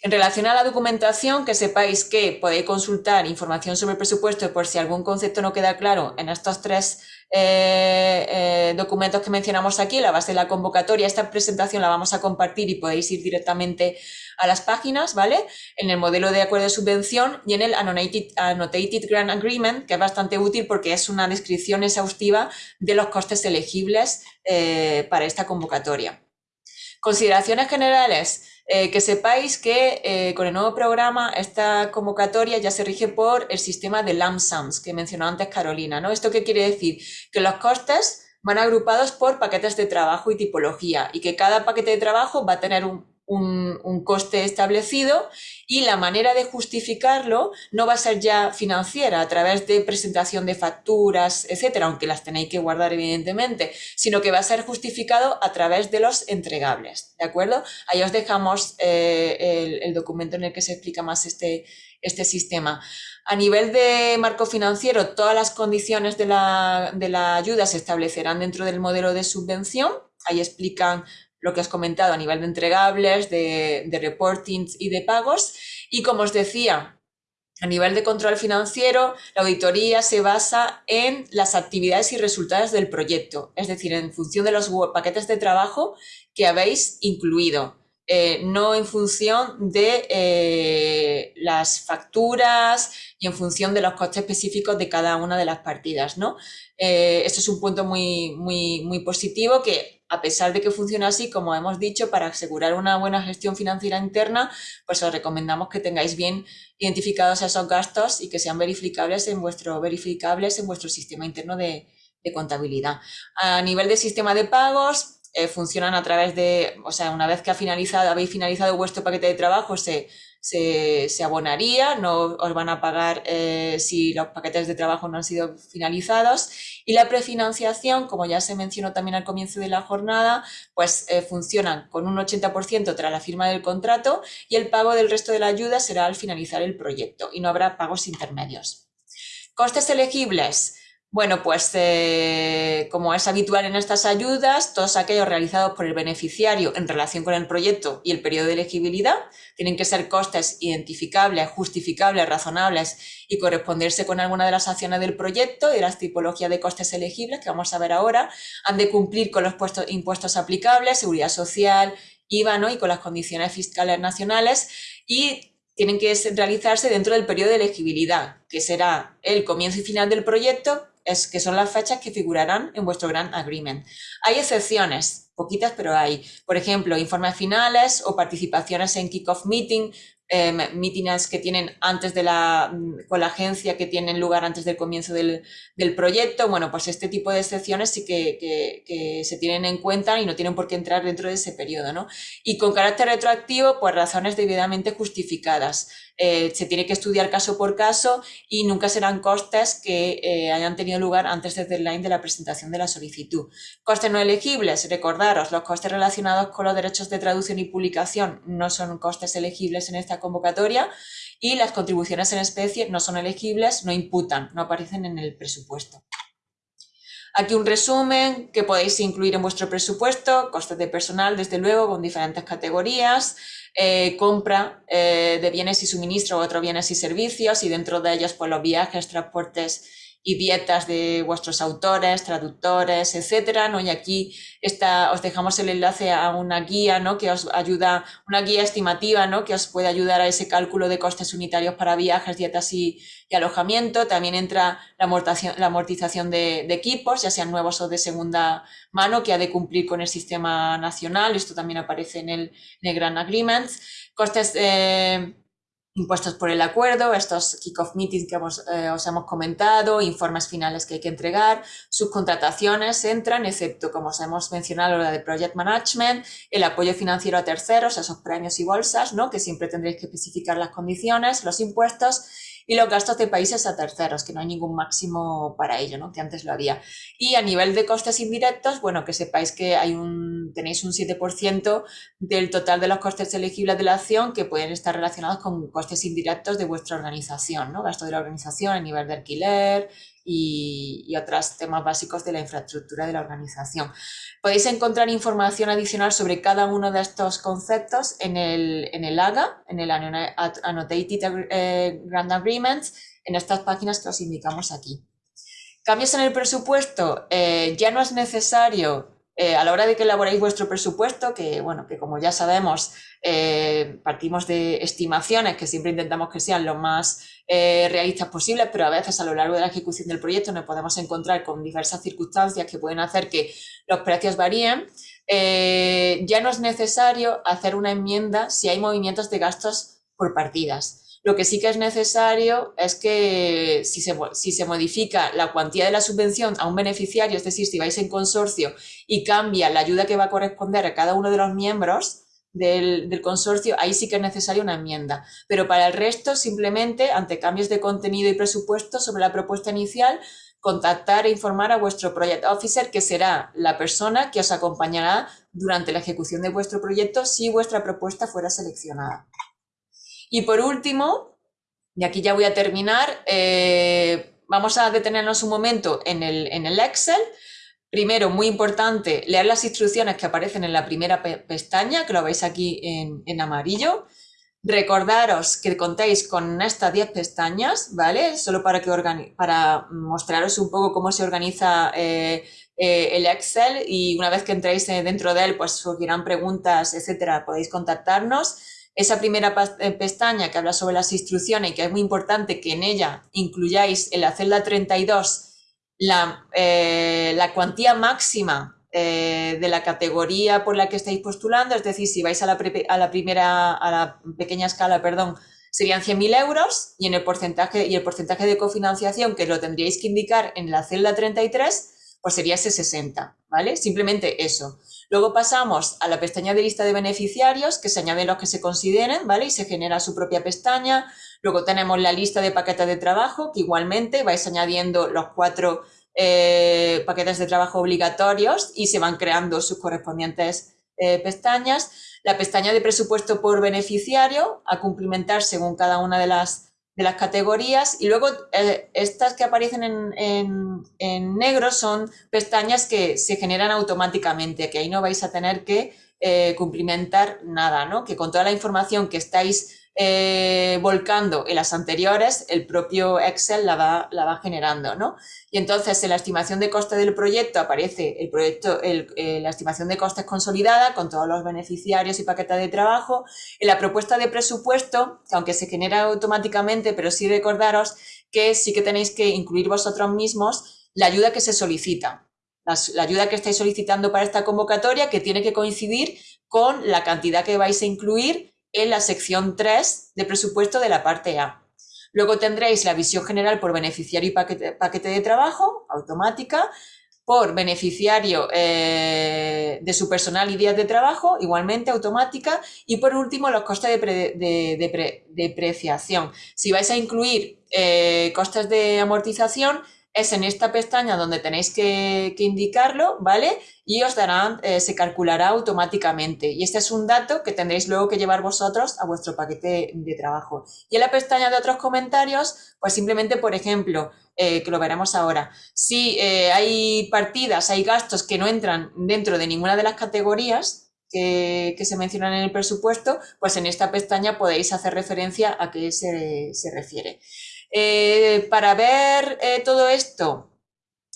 En relación a la documentación, que sepáis que podéis consultar información sobre presupuesto por si algún concepto no queda claro en estos tres eh, eh, documentos que mencionamos aquí, la base de la convocatoria. Esta presentación la vamos a compartir y podéis ir directamente a las páginas, ¿vale? En el modelo de acuerdo de subvención y en el Annotated, Grant Agreement, que es bastante útil porque es una descripción exhaustiva de los costes elegibles eh, para esta convocatoria. Consideraciones generales. Eh, que sepáis que eh, con el nuevo programa esta convocatoria ya se rige por el sistema de lump sums que mencionó antes Carolina. ¿no? ¿Esto qué quiere decir? Que los costes van agrupados por paquetes de trabajo y tipología y que cada paquete de trabajo va a tener un, un, coste establecido y la manera de justificarlo no va a ser ya financiera a través de presentación de facturas, etcétera, aunque las tenéis que guardar evidentemente, sino que va a ser justificado a través de los entregables, ¿de acuerdo? Ahí os dejamos eh, el, documento en el que se explica más este, este sistema. A nivel de marco financiero, todas las condiciones de la, de la ayuda se establecerán dentro del modelo de subvención. Ahí explican lo que has comentado a nivel de entregables, de, reportings y de pagos. Y como os decía, a nivel de control financiero, la auditoría se basa en las actividades y resultados del proyecto, es decir, en función de los paquetes de trabajo que habéis incluido. Eh, no en función de eh, las facturas y en función de los costes específicos de cada una de las partidas. ¿no? Eh, esto es un punto muy, muy, positivo que, a pesar de que funciona así, como hemos dicho, para asegurar una buena gestión financiera interna, pues os recomendamos que tengáis bien identificados esos gastos y que sean verificables en vuestro, verificables en vuestro sistema interno de, de contabilidad. A nivel de sistema de pagos, eh, funcionan a través de, o sea, una vez que ha finalizado, habéis finalizado vuestro paquete de trabajo, se, se, abonaría, no os van a pagar eh, si los paquetes de trabajo no han sido finalizados. Y la prefinanciación, como ya se mencionó también al comienzo de la jornada, pues eh, funcionan con un 80% tras la firma del contrato y el pago del resto de la ayuda será al finalizar el proyecto y no habrá pagos intermedios. Costes elegibles. Bueno, pues eh, como es habitual en estas ayudas, todos aquellos realizados por el beneficiario en relación con el proyecto y el periodo de elegibilidad tienen que ser costes identificables, justificables, razonables y corresponderse con alguna de las acciones del proyecto y las tipologías de costes elegibles que vamos a ver ahora. Han de cumplir con los impuestos aplicables, seguridad social, IVA ¿no? y con las condiciones fiscales nacionales y tienen que realizarse dentro del periodo de elegibilidad, que será el comienzo y final del proyecto es que son las fechas que figurarán en vuestro Grant Agreement. Hay excepciones, poquitas, pero hay. Por ejemplo, informes finales o participaciones en kick-off meeting, eh, meetings que tienen antes de la, mm, con la agencia, que tienen lugar antes del comienzo del, del proyecto. Bueno, pues este tipo de excepciones sí que, que, que, se tienen en cuenta y no tienen por qué entrar dentro de ese periodo, ¿no? Y con carácter retroactivo, pues razones debidamente justificadas. Eh, se tiene que estudiar caso por caso y nunca serán costes que eh, hayan tenido lugar antes del deadline de la presentación de la solicitud. Costes no elegibles, recordaros, los costes relacionados con los derechos de traducción y publicación no son costes elegibles en esta convocatoria y las contribuciones en especie no son elegibles, no imputan, no aparecen en el presupuesto. Aquí un resumen que podéis incluir en vuestro presupuesto, costes de personal, desde luego, con diferentes categorías, eh, compra eh, de bienes y suministro, otros bienes y servicios, y dentro de ellos pues, los viajes, transportes y dietas de vuestros autores, traductores, etcétera, ¿no? Y aquí está, os dejamos el enlace a una guía, ¿no? Que os ayuda, una guía estimativa, ¿no? Que os puede ayudar a ese cálculo de costes unitarios para viajes, dietas y, alojamiento. También entra la amortización, la amortización de, equipos, ya sean nuevos o de segunda mano, que ha de cumplir con el sistema nacional. Esto también aparece en el, en el Grand Agreement. Costes, eh, impuestos por el acuerdo, estos kick-off meetings que eh, os hemos comentado, informes finales que hay que entregar, sus contrataciones entran, excepto, como os hemos mencionado, la de project management, el apoyo financiero a terceros, esos premios y bolsas, ¿no? que siempre tendréis que especificar las condiciones, los impuestos y los gastos de países a terceros, que no hay ningún máximo para ello, ¿no? que antes lo había. Y a nivel de costes indirectos, bueno, que sepáis que hay un, tenéis un 7% del total de los costes elegibles de la acción que pueden estar relacionados con costes indirectos de vuestra organización, ¿no? gasto de la organización a nivel de alquiler, y, otros temas básicos de la infraestructura de la organización. Podéis encontrar información adicional sobre cada uno de estos conceptos en el, en el AGA, en el Annotated eh, Grant Agreements, en estas páginas que os indicamos aquí. Cambios en el presupuesto, eh, ya no es necesario eh, a la hora de que elaboréis vuestro presupuesto, que bueno, que como ya sabemos, partimos de estimaciones que siempre intentamos que sean lo más eh, realistas posibles, pero a veces a lo largo de la ejecución del proyecto nos podemos encontrar con diversas circunstancias que pueden hacer que los precios varíen. ya no es necesario hacer una enmienda si hay movimientos de gastos por partidas. Lo que sí que es necesario es que si se, si se, modifica la cuantía de la subvención a un beneficiario, es decir, si vais en consorcio y cambia la ayuda que va a corresponder a cada uno de los miembros del, consorcio, ahí sí que es necesaria una enmienda. Pero para el resto, simplemente, ante cambios de contenido y presupuesto sobre la propuesta inicial, contactar e informar a vuestro Project Officer, que será la persona que os acompañará durante la ejecución de vuestro proyecto si vuestra propuesta fuera seleccionada. Y por último, y aquí ya voy a terminar, eh, vamos a detenernos un momento en el, en el Excel. Primero, muy importante, leer las instrucciones que aparecen en la primera pestaña, que lo veis aquí en, amarillo. Recordaros que contéis con estas 10 pestañas, ¿vale? Solo para, que para mostraros un poco cómo se organiza eh, eh, el Excel y una vez que entréis dentro de él, pues surgirán preguntas, etcétera, podéis contactarnos esa primera eh, pestaña que habla sobre las instrucciones y que es muy importante que en ella incluyáis en la celda 32 la, eh, la cuantía máxima eh, de la categoría por la que estáis postulando, es decir, si vais a la, a la primera, a la pequeña escala, perdón, serían 100.000 euros y, en el porcentaje, y el porcentaje de cofinanciación que lo tendríais que indicar en la celda 33, pues sería ese 60, ¿vale? Simplemente eso. Luego pasamos a la pestaña de lista de beneficiarios, que se añaden los que se consideren, ¿vale? Y se genera su propia pestaña. Luego tenemos la lista de paquetes de trabajo, que igualmente vais añadiendo los cuatro eh, paquetes de trabajo obligatorios y se van creando sus correspondientes eh, pestañas. La pestaña de presupuesto por beneficiario, a cumplimentar según cada una de las de las categorías y luego eh, estas que aparecen en, negro son pestañas que se generan automáticamente, que ahí no vais a tener que eh, cumplimentar nada, ¿no? que con toda la información que estáis eh, volcando en las anteriores, el propio Excel la va, la va generando, ¿no? Y entonces en la estimación de coste del proyecto aparece el proyecto, eh, la estimación de costes consolidada con todos los beneficiarios y paquetes de trabajo. En la propuesta de presupuesto, que aunque se genera automáticamente, pero sí recordaros que sí que tenéis que incluir vosotros mismos la ayuda que se solicita. la ayuda que estáis solicitando para esta convocatoria que tiene que coincidir con la cantidad que vais a incluir en la sección 3 de presupuesto de la parte A. Luego tendréis la visión general por beneficiario y paquete, de trabajo, automática, por beneficiario eh, de su personal y días de trabajo, igualmente automática, y por último los costes de, depreciación. Si vais a incluir eh, costes de amortización, es en esta pestaña donde tenéis que, indicarlo, ¿vale? Y os darán, eh, se calculará automáticamente. Y este es un dato que tendréis luego que llevar vosotros a vuestro paquete de trabajo. Y en la pestaña de otros comentarios, pues simplemente, por ejemplo, eh, que lo veremos ahora, si eh, hay partidas, hay gastos que no entran dentro de ninguna de las categorías, que, se mencionan en el presupuesto, pues en esta pestaña podéis hacer referencia a qué se, se refiere. Eh, para ver eh, todo esto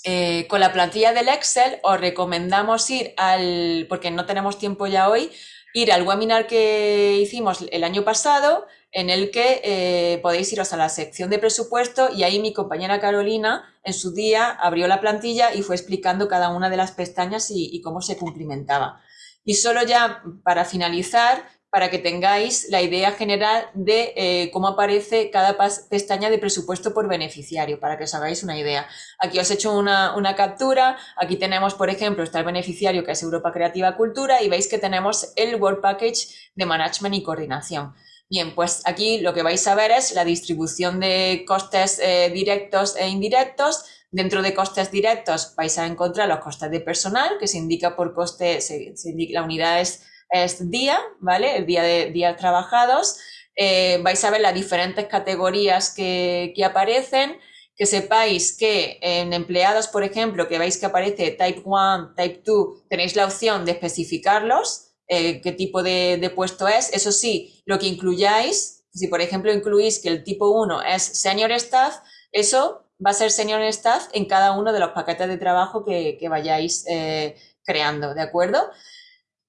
eh, con la plantilla del Excel, os recomendamos ir al, porque no tenemos tiempo ya hoy, ir al webinar que hicimos el año pasado, en el que podéis iros a la sección de presupuesto y ahí mi compañera Carolina en su día abrió la plantilla y fue explicando cada una de las pestañas y, y cómo se cumplimentaba. Y solo ya para finalizar, para que tengáis la idea general de eh, cómo aparece cada pestaña de presupuesto por beneficiario, para que os hagáis una idea. Aquí os he hecho una, captura, aquí tenemos, por ejemplo, está el beneficiario que es Europa Creativa Cultura y veis que tenemos el Work Package de Management y Coordinación. Bien, pues aquí lo que vais a ver es la distribución de costes eh, directos e indirectos. Dentro de costes directos vais a encontrar los costes de personal, que se indica por coste, se, la unidad es es día, ¿vale? El día de días trabajados. Eh, vais a ver las diferentes categorías que, aparecen, que sepáis que en empleados, por ejemplo, que veis que aparece Type 1, Type 2, tenéis la opción de especificarlos, eh, qué tipo de, puesto es. Eso sí, lo que incluyáis, si por ejemplo incluís que el tipo 1 es Senior Staff, eso va a ser Senior Staff en cada uno de los paquetes de trabajo que, vayáis eh, creando, ¿de acuerdo?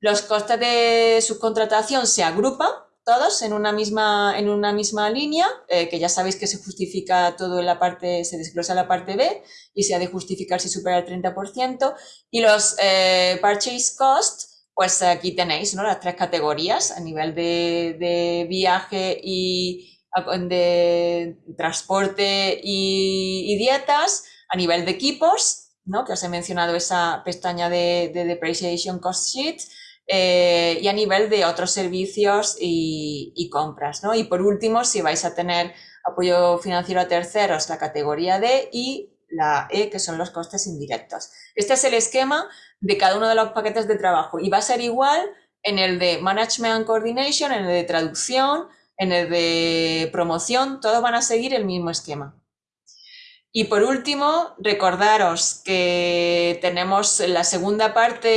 Los costes de subcontratación se agrupan todos en una misma, en una misma línea, eh, que ya sabéis que se justifica todo en la parte, se desglosa la parte B y se ha de justificar si supera el 30%. Y los eh, purchase cost, pues aquí tenéis ¿no? las tres categorías a nivel de, viaje y de transporte y, dietas, a nivel de equipos, ¿no? que os he mencionado esa pestaña de, de Depreciation Cost Sheet, eh, y a nivel de otros servicios y, compras. ¿no? Y por último, si vais a tener apoyo financiero a terceros, la categoría D y la E, que son los costes indirectos. Este es el esquema de cada uno de los paquetes de trabajo y va a ser igual en el de Management and Coordination, en el de traducción, en el de promoción, todos van a seguir el mismo esquema. Y por último, recordaros que tenemos la segunda parte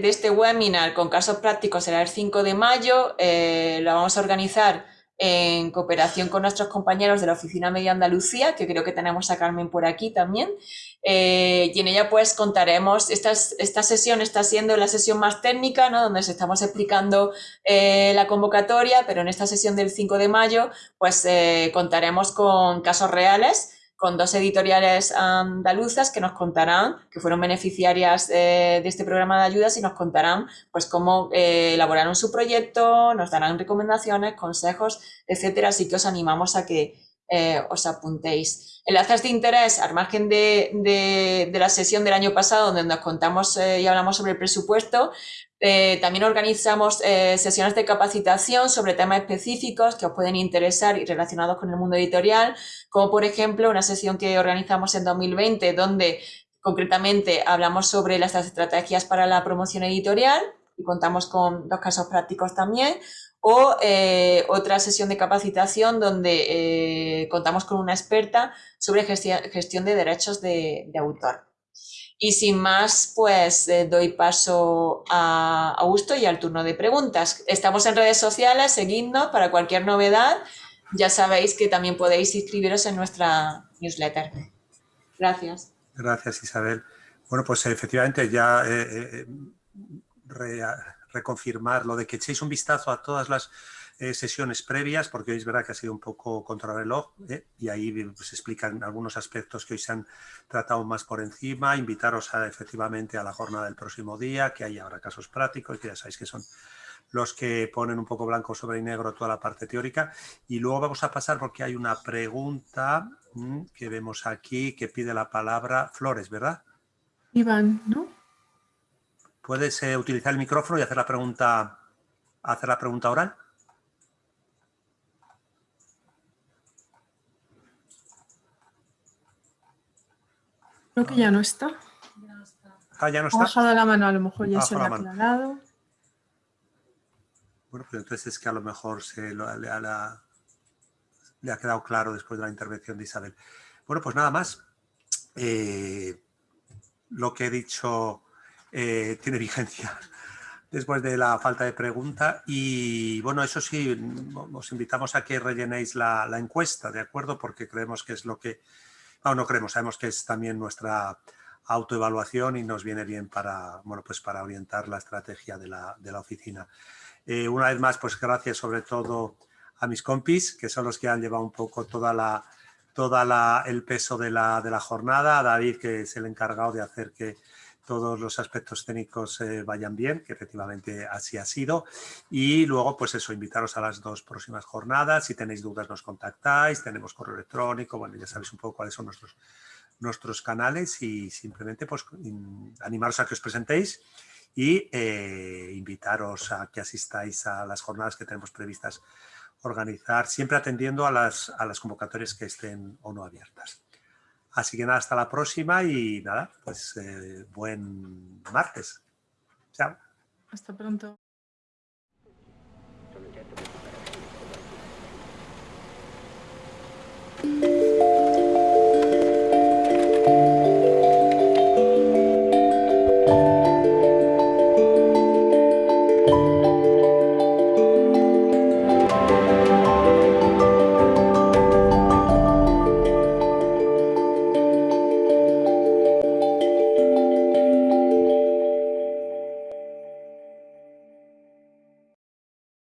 de este webinar con casos prácticos, será el 5 de mayo, eh, lo vamos a organizar en cooperación con nuestros compañeros de la Oficina Media Andalucía, que creo que tenemos a Carmen por aquí también, eh, y en ella pues contaremos, esta, esta sesión está siendo la sesión más técnica, ¿no? donde se estamos explicando eh, la convocatoria, pero en esta sesión del 5 de mayo pues contaremos con casos reales, con dos editoriales andaluzas que nos contarán, que fueron beneficiarias eh, de este programa de ayudas y nos contarán pues cómo eh, elaboraron su proyecto, nos darán recomendaciones, consejos, etcétera. Así que os animamos a que eh, os apuntéis. Enlaces de interés, al margen de, de, la sesión del año pasado donde nos contamos y hablamos sobre el presupuesto, eh, también organizamos eh, sesiones de capacitación sobre temas específicos que os pueden interesar y relacionados con el mundo editorial, como por ejemplo una sesión que organizamos en 2020 donde concretamente hablamos sobre las estrategias para la promoción editorial y contamos con dos casos prácticos también, o eh, otra sesión de capacitación donde contamos con una experta sobre gestión de derechos de autor. Y sin más, pues eh, doy paso a Augusto y al turno de preguntas. Estamos en redes sociales, seguidnos para cualquier novedad. Ya sabéis que también podéis inscribiros en nuestra newsletter. Gracias. Gracias, Isabel. Bueno, pues efectivamente ya eh, eh, reconfirmar lo de que echéis un vistazo a todas las eh, sesiones previas, porque hoy es verdad que ha sido un poco contrarreloj ¿eh? y ahí se pues, explican algunos aspectos que hoy se han tratado más por encima, invitaros a, efectivamente a la jornada del próximo día, que hay ahora casos prácticos, que ya sabéis que son los que ponen un poco blanco sobre negro toda la parte teórica. Y luego vamos a pasar porque hay una pregunta mm, que vemos aquí que pide la palabra Flores, ¿verdad? Iván, ¿no? ¿Puedes eh, utilizar el micrófono y hacer la pregunta, hacer la pregunta oral? Creo que ya no está. Ah, ya no está. Ha bajado la mano, a lo mejor ya se lo ha aclarado. Bueno, pues entonces es que a lo mejor se le, ha, quedado claro después de la intervención de Isabel. Bueno, pues nada más. Eh, lo que he dicho eh, tiene vigencia después de la falta de pregunta y bueno, eso sí, os invitamos a que rellenéis la, la encuesta, ¿de acuerdo? Porque creemos que es lo que no, no creemos, sabemos que es también nuestra autoevaluación y nos viene bien para, bueno, pues para orientar la estrategia de la, oficina. Eh, una vez más, pues gracias sobre todo a mis compis, que son los que han llevado un poco toda la, toda el peso de la, de la jornada, a David, que es el encargado de hacer que todos los aspectos técnicos eh, vayan bien, que efectivamente así ha sido. Y luego, pues eso, invitaros a las dos próximas jornadas. Si tenéis dudas, nos contactáis. Tenemos correo electrónico. Bueno, ya sabéis un poco cuáles son nuestros, nuestros canales y simplemente pues animaros a que os presentéis y eh, invitaros a que asistáis a las jornadas que tenemos previstas organizar, siempre atendiendo a las, a las convocatorias que estén o no abiertas. Así que nada, hasta la próxima y nada, pues eh, buen martes. Chao. Hasta pronto.